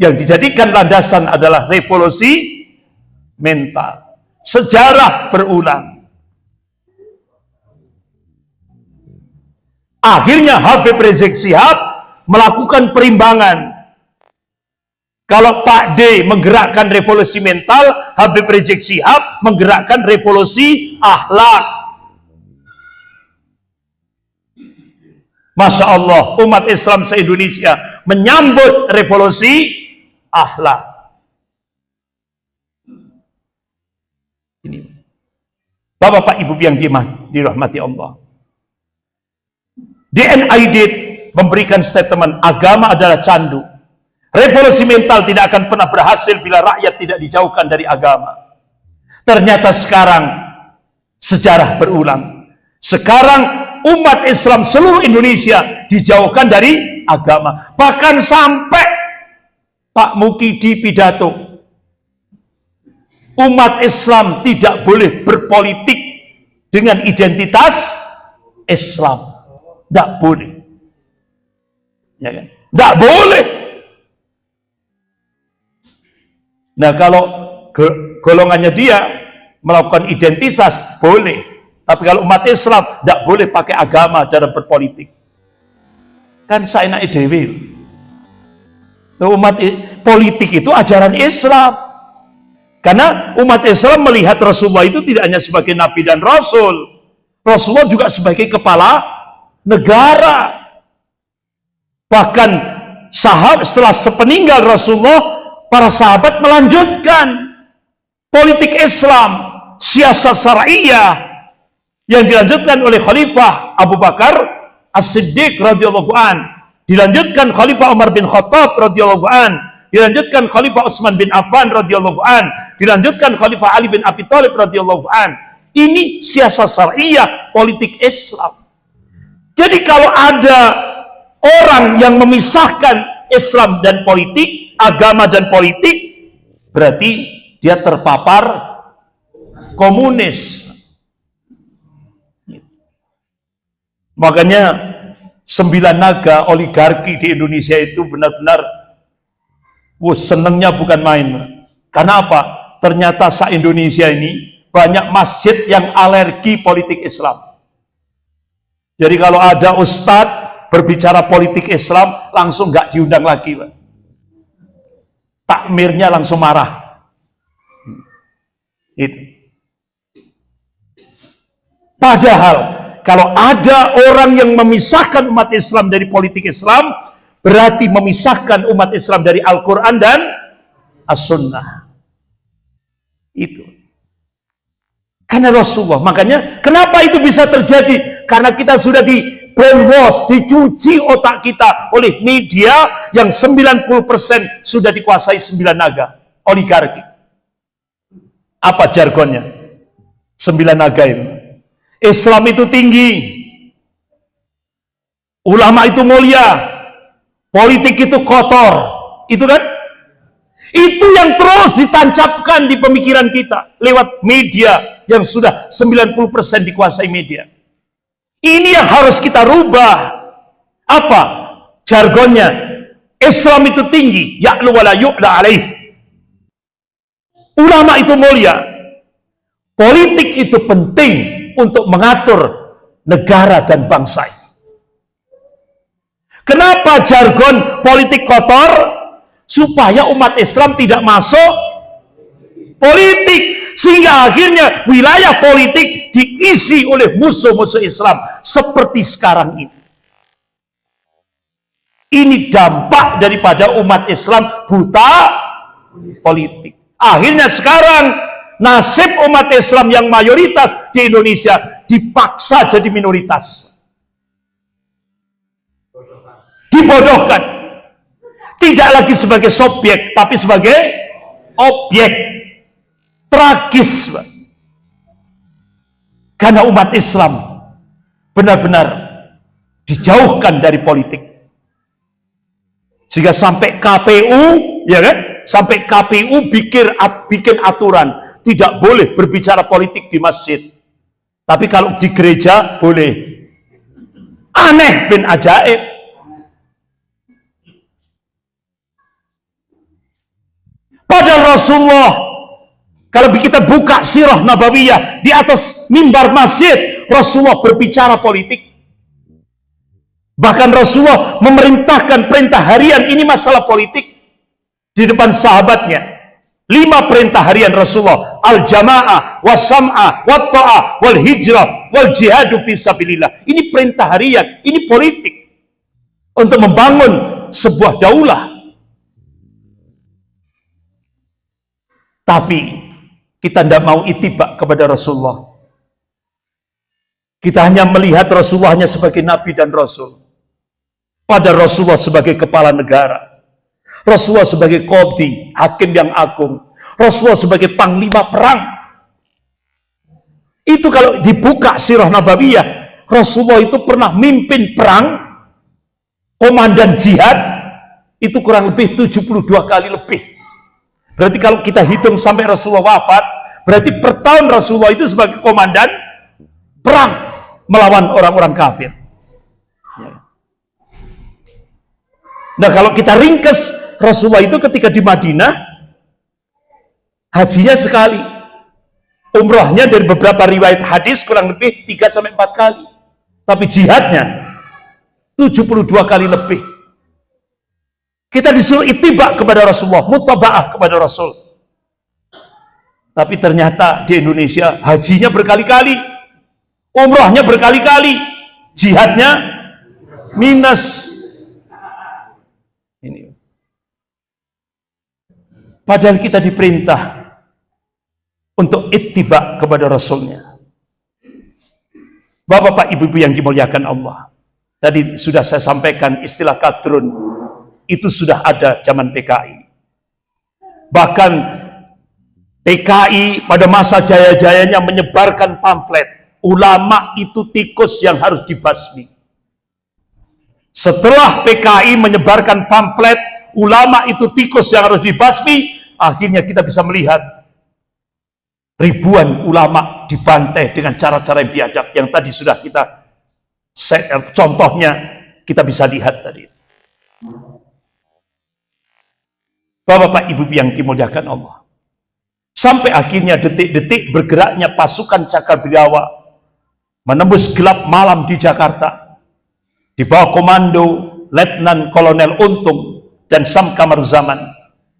yang dijadikan landasan adalah revolusi mental. Sejarah berulang. Akhirnya Habib Rizik Sihab melakukan perimbangan. Kalau Pak D menggerakkan revolusi mental, Habib Rizik Sihab menggerakkan revolusi akhlak. Masya Allah, umat Islam se-Indonesia menyambut revolusi akhlak. Bapak-bapak, ibu yang dirahmati Allah. DNID memberikan statement agama adalah candu. Revolusi mental tidak akan pernah berhasil bila rakyat tidak dijauhkan dari agama. Ternyata sekarang sejarah berulang. Sekarang umat Islam seluruh Indonesia dijauhkan dari agama. Bahkan sampai Pak Muki di pidato. Umat Islam tidak boleh berpolitik dengan identitas Islam. Tidak boleh. Ya kan? Tidak boleh. Nah kalau golongannya dia melakukan identitas, boleh. Tapi kalau umat Islam, tidak boleh pakai agama dalam berpolitik. Kan saya naik dewi. Umat politik itu ajaran Islam. Karena umat Islam melihat Rasulullah itu tidak hanya sebagai Nabi dan Rasul. Rasulullah juga sebagai kepala negara. Bahkan sahabat setelah sepeninggal Rasulullah, para sahabat melanjutkan politik Islam, siasat syariah yang dilanjutkan oleh Khalifah Abu Bakar As-Siddiq radhiyallahu an dilanjutkan Khalifah Umar bin Khattab radhiyallahu an, dilanjutkan Khalifah Utsman bin Affan radhiyallahu an, dilanjutkan Khalifah Ali bin Abi Thalib radhiyallahu an. Ini siasat syariah politik Islam. Jadi kalau ada orang yang memisahkan Islam dan politik, agama dan politik, berarti dia terpapar komunis. Makanya sembilan naga oligarki di Indonesia itu benar-benar wah senengnya bukan main karena apa? ternyata sa Indonesia ini banyak masjid yang alergi politik Islam jadi kalau ada ustadz berbicara politik Islam langsung nggak diundang lagi Pak. takmirnya langsung marah itu padahal kalau ada orang yang memisahkan umat Islam dari politik Islam, berarti memisahkan umat Islam dari Al-Quran dan As-Sunnah. Itu. Karena Rasulullah. Makanya, kenapa itu bisa terjadi? Karena kita sudah di brainwash, dicuci otak kita oleh media yang 90% sudah dikuasai sembilan naga, oligarki. Apa jargonnya? Sembilan naga itu. Islam itu tinggi. Ulama itu mulia. Politik itu kotor. Itu kan? Itu yang terus ditancapkan di pemikiran kita lewat media yang sudah 90% dikuasai media. Ini yang harus kita rubah. Apa? Jargonnya. Islam itu tinggi. Ya'lu wa la yu'la alaih. Ulama itu mulia. Politik itu penting untuk mengatur negara dan bangsa Kenapa jargon politik kotor? Supaya umat Islam tidak masuk politik. Sehingga akhirnya wilayah politik diisi oleh musuh-musuh Islam. Seperti sekarang ini. Ini dampak daripada umat Islam buta politik. Akhirnya sekarang nasib umat Islam yang mayoritas di Indonesia dipaksa jadi minoritas. Dibodohkan. Tidak lagi sebagai subjek, tapi sebagai objek. Tragis. Karena umat Islam benar-benar dijauhkan dari politik. Sehingga sampai KPU, ya kan? Sampai KPU bikin, bikin aturan tidak boleh berbicara politik di masjid. Tapi kalau di gereja boleh. Aneh bin ajaib. Padahal Rasulullah kalau kita buka sirah nabawiyah di atas mimbar masjid, Rasulullah berbicara politik. Bahkan Rasulullah memerintahkan perintah harian ini masalah politik di depan sahabatnya. Lima perintah harian Rasulullah. Al-jama'ah, was-sam'ah, wat-ta'ah, wal-hijrah, wal-jihadu fisabilillah. Ini perintah harian. Ini politik. Untuk membangun sebuah daulah. Tapi kita tidak mau itibak kepada Rasulullah. Kita hanya melihat Rasulullah hanya sebagai Nabi dan Rasul. Pada Rasulullah sebagai kepala negara. Rasulullah sebagai kodi, hakim yang agung. Rasulullah sebagai panglima perang. Itu kalau dibuka sirah nabawiyah, Rasulullah itu pernah mimpin perang, komandan jihad, itu kurang lebih 72 kali lebih. Berarti kalau kita hitung sampai Rasulullah wafat, berarti per tahun Rasulullah itu sebagai komandan perang melawan orang-orang kafir. Ya. Nah kalau kita ringkes Rasulullah itu ketika di Madinah hajinya sekali umrohnya dari beberapa riwayat hadis kurang lebih 3 sampai 4 kali tapi jihadnya 72 kali lebih kita disuruh itibak kepada Rasulullah mutaba'ah kepada Rasul tapi ternyata di Indonesia hajinya berkali-kali umrohnya berkali-kali jihadnya minus ini padahal kita diperintah untuk ittiba kepada Rasulnya. Bapak-bapak, ibu-ibu yang dimuliakan Allah. Tadi sudah saya sampaikan istilah kadrun. Itu sudah ada zaman PKI. Bahkan PKI pada masa jaya-jayanya menyebarkan pamflet. Ulama itu tikus yang harus dibasmi. Setelah PKI menyebarkan pamflet, ulama itu tikus yang harus dibasmi, akhirnya kita bisa melihat ribuan ulama dibantai dengan cara-cara yang biadab yang tadi sudah kita contohnya kita bisa lihat tadi Bapak-bapak ibu yang dimuliakan Allah sampai akhirnya detik-detik bergeraknya pasukan cakar biawa menembus gelap malam di Jakarta di bawah komando Letnan Kolonel Untung dan Sam Kamar Zaman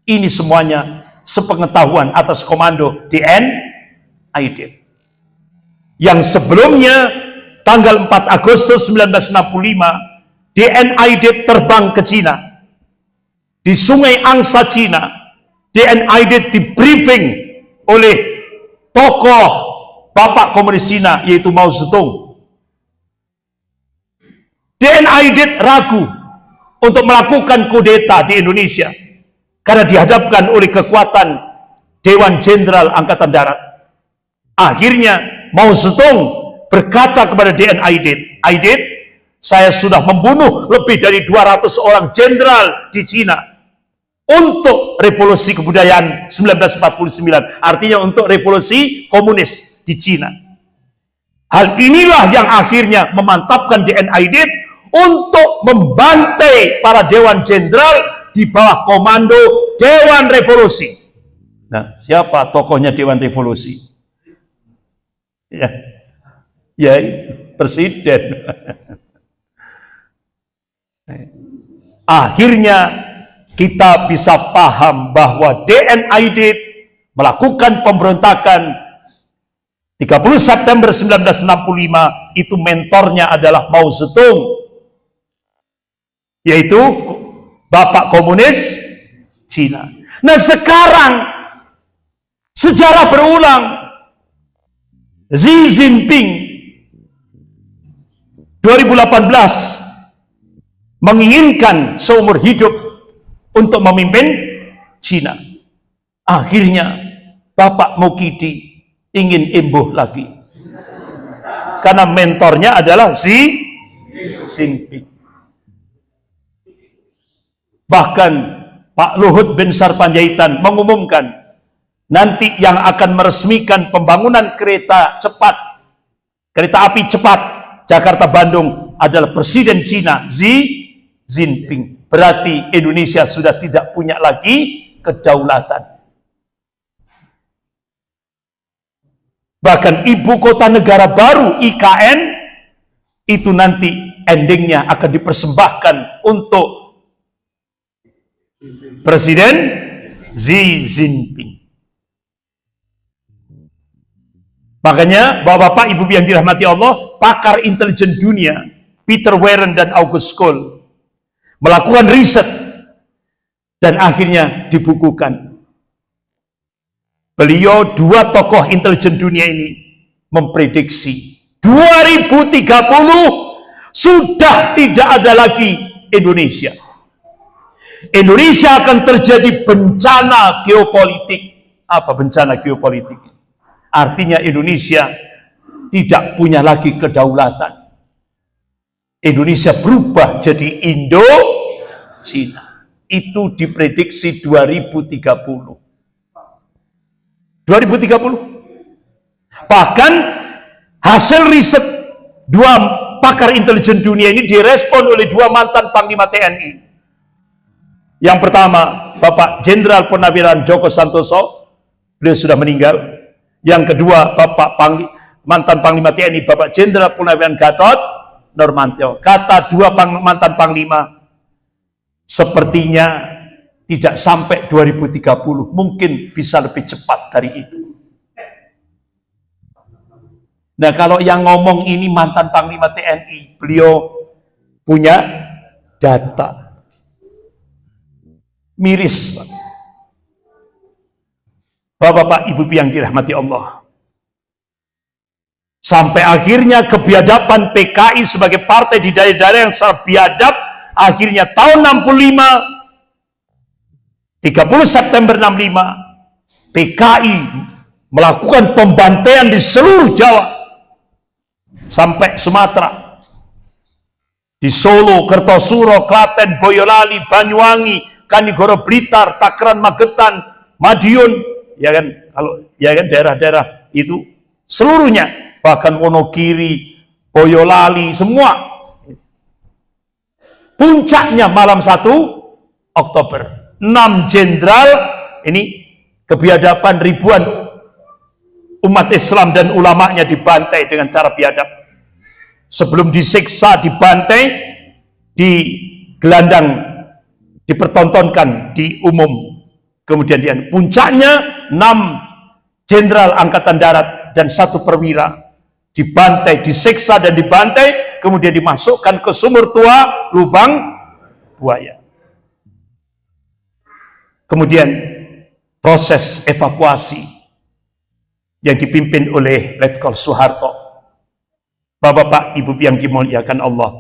ini semuanya sepengetahuan atas komando DN Aidit. Yang sebelumnya tanggal 4 Agustus 1965 DN Aidit terbang ke Cina. Di Sungai Angsa Cina, DN Aidit di briefing oleh tokoh Bapak Komunis Cina yaitu Mao Zedong. DN Aidit ragu untuk melakukan kudeta di Indonesia karena dihadapkan oleh kekuatan Dewan Jenderal Angkatan Darat. Akhirnya Mao Zedong berkata kepada DN Aidit, Aidit, saya sudah membunuh lebih dari 200 orang jenderal di Cina untuk revolusi kebudayaan 1949. Artinya untuk revolusi komunis di Cina. Hal inilah yang akhirnya memantapkan DN Aidit untuk membantai para dewan jenderal di bawah komando Dewan Revolusi. Nah, siapa tokohnya Dewan Revolusi? Ya, ya presiden. Akhirnya kita bisa paham bahwa DNID melakukan pemberontakan 30 September 1965 itu mentornya adalah Mao Zedong yaitu Bapak Komunis Cina. Nah sekarang sejarah berulang Xi Jinping 2018 menginginkan seumur hidup untuk memimpin Cina. Akhirnya Bapak Mukidi ingin imbuh lagi. Karena mentornya adalah Xi Jinping. Bahkan Pak Luhut bin Sarpanjaitan mengumumkan nanti yang akan meresmikan pembangunan kereta cepat kereta api cepat Jakarta-Bandung adalah Presiden Cina Xi Jinping berarti Indonesia sudah tidak punya lagi kedaulatan. Bahkan ibu kota negara baru IKN itu nanti endingnya akan dipersembahkan untuk Presiden Xi Jinping. Makanya bapak-bapak, ibu yang dirahmati Allah, pakar intelijen dunia, Peter Warren dan August Cole, melakukan riset dan akhirnya dibukukan. Beliau dua tokoh intelijen dunia ini memprediksi 2030 sudah tidak ada lagi Indonesia. Indonesia akan terjadi bencana geopolitik. Apa bencana geopolitik? Artinya Indonesia tidak punya lagi kedaulatan. Indonesia berubah jadi Indo Cina. Itu diprediksi 2030. 2030. Bahkan Hasil riset dua pakar intelijen dunia ini direspon oleh dua mantan Panglima TNI. Yang pertama, Bapak Jenderal Purnawiran Joko Santoso, beliau sudah meninggal. Yang kedua, Bapak Pangli, mantan Panglima TNI, Bapak Jenderal Purnawiran Gatot Normantio. Kata dua pang, mantan Panglima, sepertinya tidak sampai 2030, mungkin bisa lebih cepat dari itu. Nah kalau yang ngomong ini mantan Panglima TNI, beliau punya data miris. Bapak-bapak, ibu yang dirahmati Allah. Sampai akhirnya kebiadaban PKI sebagai partai di daerah-daerah yang sangat biadab, akhirnya tahun 65, 30 September 65, PKI melakukan pembantaian di seluruh Jawa, sampai Sumatera, di Solo, Kertosuro, Klaten, Boyolali, Banyuwangi, Kanigoro Blitar, Takran Magetan, Madiun, ya kan? Kalau ya kan? Daerah-daerah itu seluruhnya bahkan Wonogiri, Boyolali semua. Puncaknya malam 1 Oktober. 6 jenderal ini kebiadaban ribuan umat Islam dan ulamanya dibantai dengan cara biadab. Sebelum disiksa dibantai di gelandang dipertontonkan di umum. Kemudian dia puncaknya enam jenderal angkatan darat dan satu perwira dibantai, disiksa dan dibantai, kemudian dimasukkan ke sumur tua lubang buaya. Kemudian proses evakuasi yang dipimpin oleh Letkol Soeharto. Bapak-bapak, ibu yang dimuliakan Allah.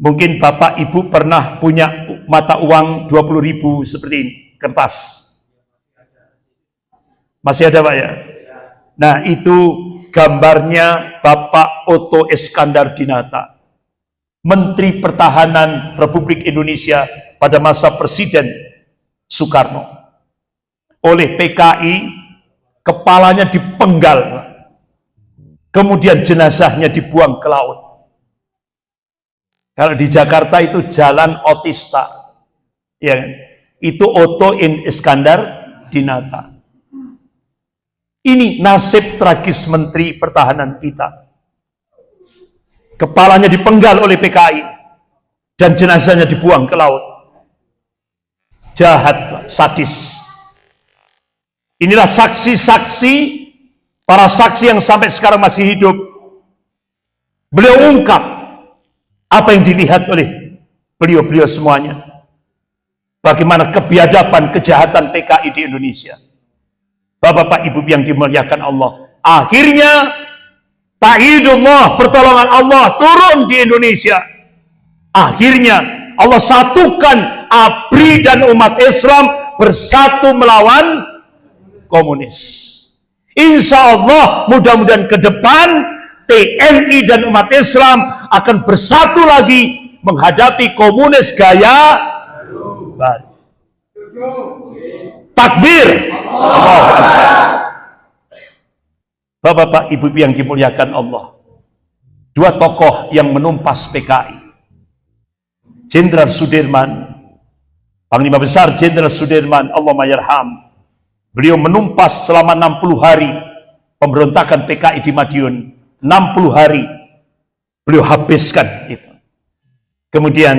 Mungkin bapak ibu pernah punya mata uang 20 ribu seperti ini, kertas. Masih ada Pak ya? Nah itu gambarnya Bapak Otto Iskandar Dinata, Menteri Pertahanan Republik Indonesia pada masa Presiden Soekarno. Oleh PKI, kepalanya dipenggal, kemudian jenazahnya dibuang ke laut. Kalau di Jakarta itu jalan Otista ya kan? itu Otto in Iskandar Dinata ini nasib tragis Menteri Pertahanan kita. Kepalanya dipenggal oleh PKI dan jenazahnya dibuang ke laut. Jahat sadis. Inilah saksi-saksi para saksi yang sampai sekarang masih hidup. Beliau ungkap apa yang dilihat oleh beliau-beliau semuanya. Bagaimana kebiadaban kejahatan PKI di Indonesia. Bapak-bapak ibu yang dimuliakan Allah. Akhirnya ta'idullah pertolongan Allah turun di Indonesia. Akhirnya Allah satukan ABRI dan umat Islam bersatu melawan komunis. Insya Allah mudah-mudahan ke depan TNI dan umat Islam akan bersatu lagi menghadapi komunis gaya baru. Takbir. Bapak-bapak, ibu-ibu yang dimuliakan Allah. Dua tokoh yang menumpas PKI. Jenderal Sudirman, Panglima Besar Jenderal Sudirman, Allah mayarham. Beliau menumpas selama 60 hari pemberontakan PKI di Madiun. 60 hari beliau habiskan itu. Kemudian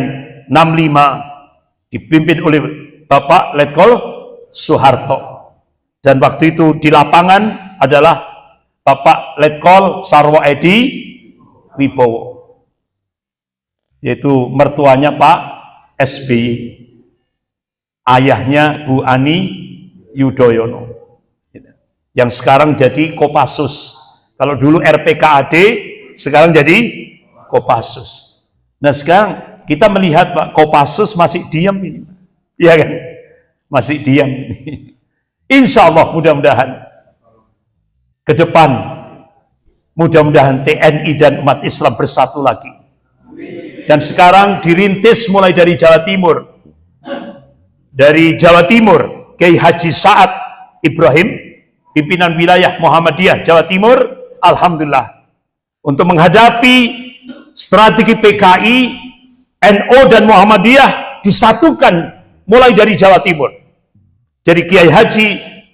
65 dipimpin oleh Bapak Letkol Soeharto. Dan waktu itu di lapangan adalah Bapak Letkol Sarwo Edi Wibowo. Yaitu mertuanya Pak SBY. Ayahnya Bu Ani Yudhoyono. Yang sekarang jadi Kopassus. Kalau dulu RPKAD, sekarang jadi Kopassus. Nah sekarang kita melihat Pak Kopassus masih diam ini. Iya kan? Masih diam. Insya Allah mudah-mudahan ke depan mudah-mudahan TNI dan umat Islam bersatu lagi. Dan sekarang dirintis mulai dari Jawa Timur. Dari Jawa Timur, Kiai Haji Sa'ad Ibrahim, pimpinan wilayah Muhammadiyah Jawa Timur, Alhamdulillah untuk menghadapi strategi PKI, NO dan Muhammadiyah disatukan mulai dari Jawa Timur. Jadi Kiai Haji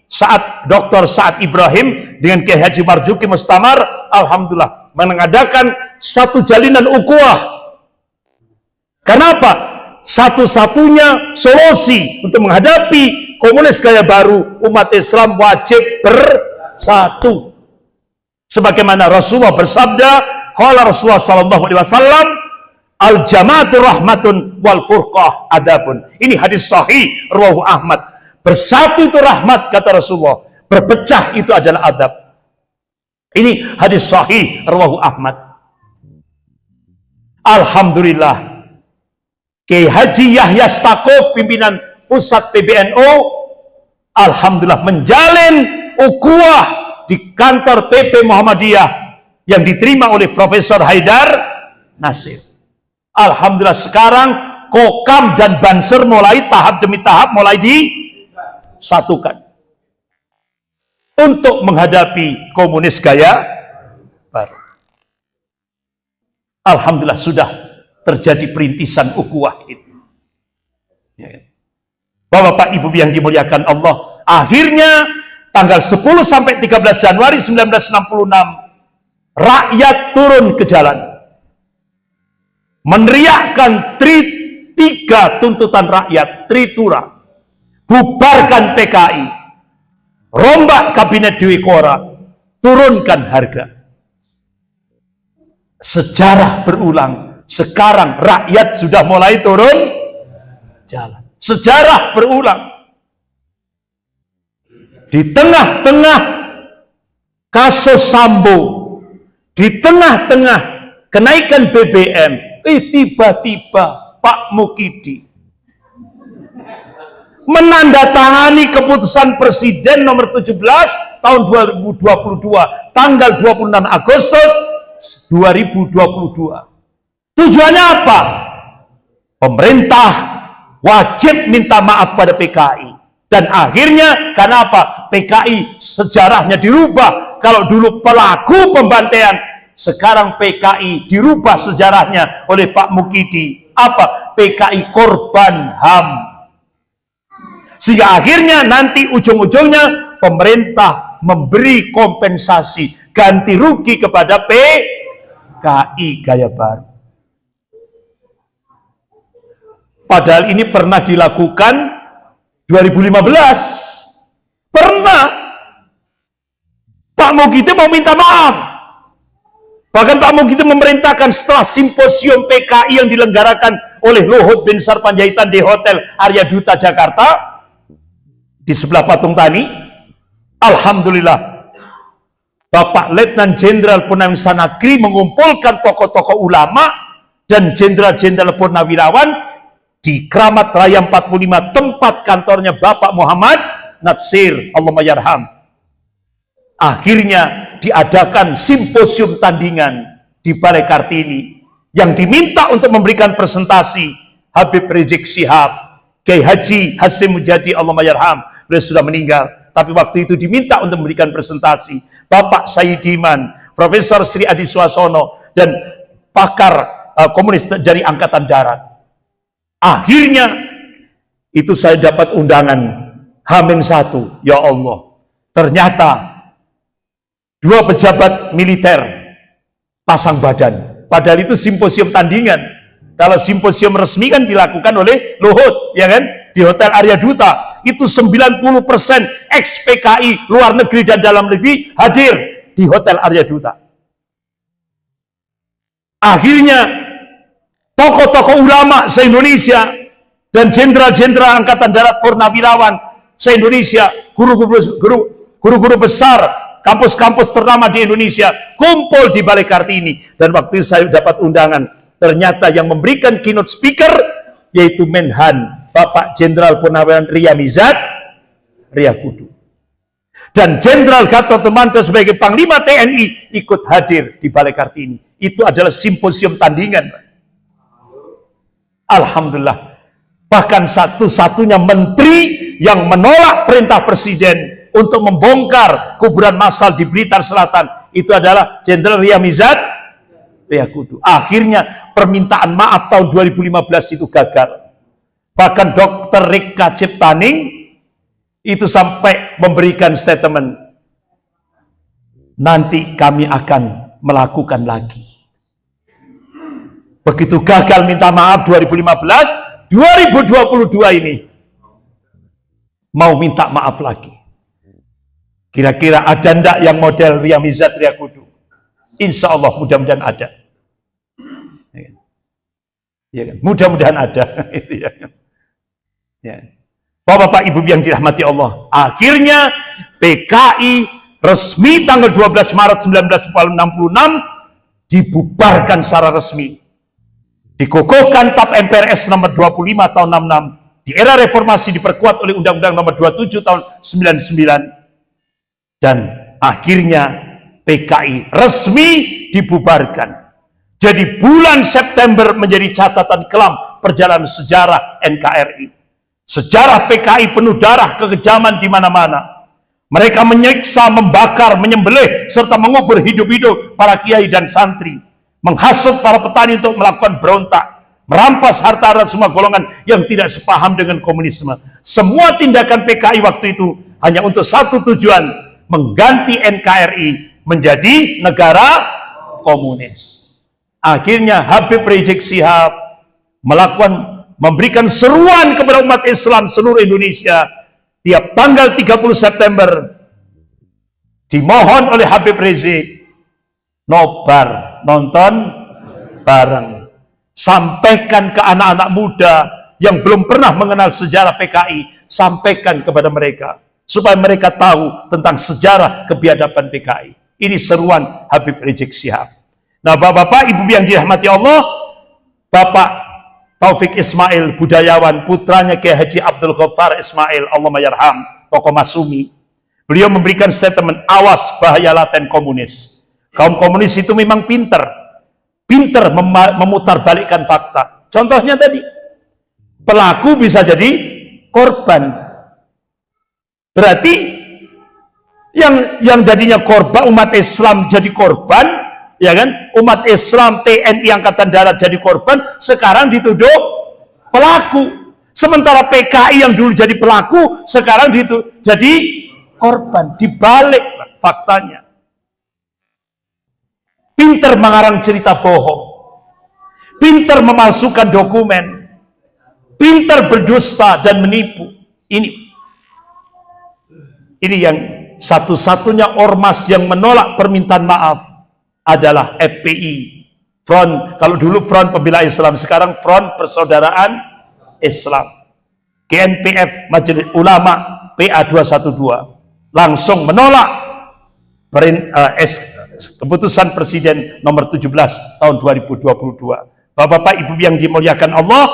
saat Dr. Saad Ibrahim dengan Kiai Haji Marjuki Mustamar, Alhamdulillah mengadakan satu jalinan ukuah. Kenapa? Satu-satunya solusi untuk menghadapi komunis gaya baru umat Islam wajib bersatu. Sebagaimana Rasulullah bersabda, Qala Rasulullah sallallahu alaihi wasallam, al jamaatu rahmatun wal furqah adabun. Ini hadis sahih rawahu Ahmad. Bersatu itu rahmat kata Rasulullah, berpecah itu adalah adab. Ini hadis sahih rawahu Ahmad. Alhamdulillah. Kiai Haji Yahya Stakuf pimpinan pusat PBNU Alhamdulillah menjalin ukuah di kantor PP Muhammadiyah yang diterima oleh Profesor Haidar Nasir. Alhamdulillah sekarang Kokam dan Banser mulai tahap demi tahap mulai disatukan untuk menghadapi komunis gaya baru. Alhamdulillah sudah terjadi perintisan ukuah itu. Ya. Bapak Ibu yang dimuliakan Allah, akhirnya tanggal 10 sampai 13 Januari 1966 rakyat turun ke jalan meneriakkan tri, tiga tuntutan rakyat tritura bubarkan PKI rombak kabinet Dewi Kora. Turunkan harga. Sejarah berulang. Sekarang rakyat sudah mulai turun jalan. Sejarah berulang. Di tengah-tengah kasus Sambo di tengah-tengah kenaikan BBM Eh tiba-tiba Pak Mukidi menandatangani keputusan Presiden nomor 17 tahun 2022 tanggal 26 Agustus 2022. Tujuannya apa? Pemerintah wajib minta maaf pada PKI. Dan akhirnya karena apa? PKI sejarahnya dirubah. Kalau dulu pelaku pembantaian sekarang PKI dirubah sejarahnya oleh Pak Mukidi. Apa? PKI korban HAM. Sehingga akhirnya nanti ujung-ujungnya pemerintah memberi kompensasi ganti rugi kepada PKI gaya baru. Padahal ini pernah dilakukan 2015. Pernah. Pak Mukidi mau minta maaf Bahkan Pak Mugitu memerintahkan setelah simposium PKI yang dilenggarakan oleh Luhut bin Sarpanjaitan di Hotel Arya Duta Jakarta di sebelah patung tani. Alhamdulillah Bapak Letnan Jenderal Purnawirawan Sanagri mengumpulkan tokoh-tokoh ulama dan jenderal-jenderal purnawirawan di Kramat Raya 45 tempat kantornya Bapak Muhammad Natsir Allahumma yarham Akhirnya diadakan simposium tandingan di Balai Kartini yang diminta untuk memberikan presentasi Habib Rizik Sihab, Kiai Haji Hasim Mujadi Allah Mayarham, beliau sudah meninggal. Tapi waktu itu diminta untuk memberikan presentasi Bapak Sayyidiman, Profesor Sri Adi Suasono, dan pakar uh, komunis dari Angkatan Darat. Akhirnya itu saya dapat undangan Hamin satu, ya Allah. Ternyata dua pejabat militer pasang badan. Padahal itu simposium tandingan. Kalau simposium resmi kan dilakukan oleh Luhut, ya kan? Di Hotel Arya Duta. Itu 90% ex-PKI luar negeri dan dalam negeri hadir di Hotel Arya Duta. Akhirnya tokoh-tokoh ulama se-Indonesia dan jenderal-jenderal Angkatan Darat Purnawirawan se-Indonesia, guru-guru besar kampus-kampus ternama di Indonesia kumpul di Balai Kartini dan waktu saya dapat undangan ternyata yang memberikan keynote speaker yaitu Menhan Bapak Jenderal Purnawirawan Ria Mizat Ria Kudu dan Jenderal Gatot Temanto sebagai Panglima TNI ikut hadir di Balai Kartini itu adalah simposium tandingan Alhamdulillah bahkan satu-satunya menteri yang menolak perintah presiden untuk membongkar kuburan massal di Blitar Selatan itu adalah Jenderal Ria Mizat Riyakudu. Akhirnya permintaan maaf tahun 2015 itu gagal. Bahkan dokter Rika Ciptaning itu sampai memberikan statement. Nanti kami akan melakukan lagi. Begitu gagal minta maaf 2015, 2022 ini mau minta maaf lagi. Kira-kira ada ndak yang model Riyamizat Riyakudu? Insya Allah mudah-mudahan ada. Ya kan? Mudah-mudahan ada. ya. Bapak-bapak ibu yang dirahmati Allah. Akhirnya PKI resmi tanggal 12 Maret 1966 dibubarkan secara resmi. Dikukuhkan TAP MPRS nomor 25 tahun 66. Di era reformasi diperkuat oleh Undang-Undang nomor 27 tahun 99. Dan akhirnya PKI resmi dibubarkan. Jadi bulan September menjadi catatan kelam perjalanan sejarah NKRI. Sejarah PKI penuh darah kekejaman di mana-mana. Mereka menyiksa, membakar, menyembelih, serta mengubur hidup-hidup para kiai dan santri. Menghasut para petani untuk melakukan berontak. Merampas harta dan semua golongan yang tidak sepaham dengan komunisme. Semua tindakan PKI waktu itu hanya untuk satu tujuan. Mengganti NKRI menjadi negara komunis. Akhirnya Habib Rizik Sihab melakukan memberikan seruan kepada umat Islam seluruh Indonesia tiap tanggal 30 September dimohon oleh Habib Rizik nobar nonton bareng sampaikan ke anak-anak muda yang belum pernah mengenal sejarah PKI sampaikan kepada mereka supaya mereka tahu tentang sejarah kebiadaban PKI ini seruan Habib Rizik Sihab. Nah, Bapak-bapak, Ibu yang dirahmati Allah, Bapak Taufik Ismail, budayawan, putranya Kiai Haji Abdul Ghaffar Ismail, Allah mayarham, tokoh Masumi. Beliau memberikan statement, awas bahaya laten komunis. Kaum komunis itu memang pinter. Pinter mem memutarbalikkan fakta. Contohnya tadi, pelaku bisa jadi korban. Berarti yang yang jadinya korban umat Islam jadi korban ya kan? Umat Islam TNI Angkatan Darat jadi korban sekarang dituduh pelaku. Sementara PKI yang dulu jadi pelaku sekarang itu jadi korban dibalik faktanya. Pinter mengarang cerita bohong. Pinter memalsukan dokumen. Pinter berdusta dan menipu. Ini. Ini yang satu-satunya ormas yang menolak permintaan maaf adalah FPI Front, kalau dulu Front Pembela Islam, sekarang Front Persaudaraan Islam. GNPF Majelis Ulama PA 212 langsung menolak perin, uh, es, keputusan Presiden nomor 17 tahun 2022 Bapak-bapak Ibu yang dimuliakan Allah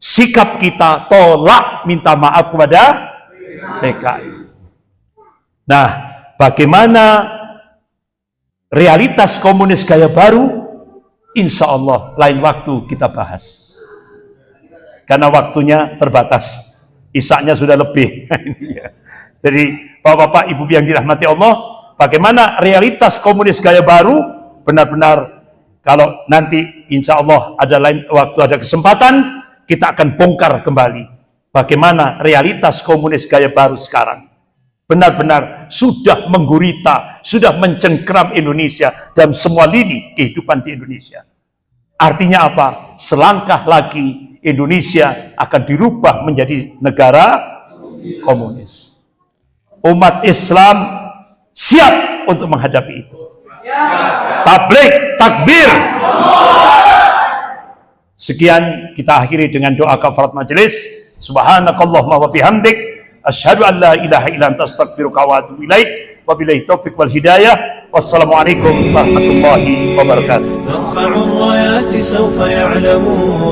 sikap kita tolak minta maaf kepada PKI Nah, bagaimana realitas komunis gaya baru? Insya Allah lain waktu kita bahas. Karena waktunya terbatas. Isaknya sudah lebih. Jadi Bapak-Bapak, Ibu yang dirahmati Allah, bagaimana realitas komunis gaya baru benar-benar kalau nanti insya Allah ada lain waktu ada kesempatan kita akan bongkar kembali bagaimana realitas komunis gaya baru sekarang benar-benar sudah menggurita, sudah mencengkram Indonesia dan semua lini kehidupan di Indonesia. Artinya apa? Selangkah lagi Indonesia akan dirubah menjadi negara komunis. Umat Islam siap untuk menghadapi itu. Tablik, takbir. Sekian kita akhiri dengan doa kafarat majelis. Subhanakallahumma wa bihamdik أشهد أن لا إله إلا أنت أستغفرك وأتوب إليك. وبالله التوفيق والهداية. والسلام عليكم ورحمة الله وبركاته. نرفع الرايات سوف يعلمون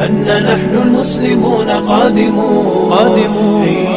أن نحن المسلمون قادمون, قادمون.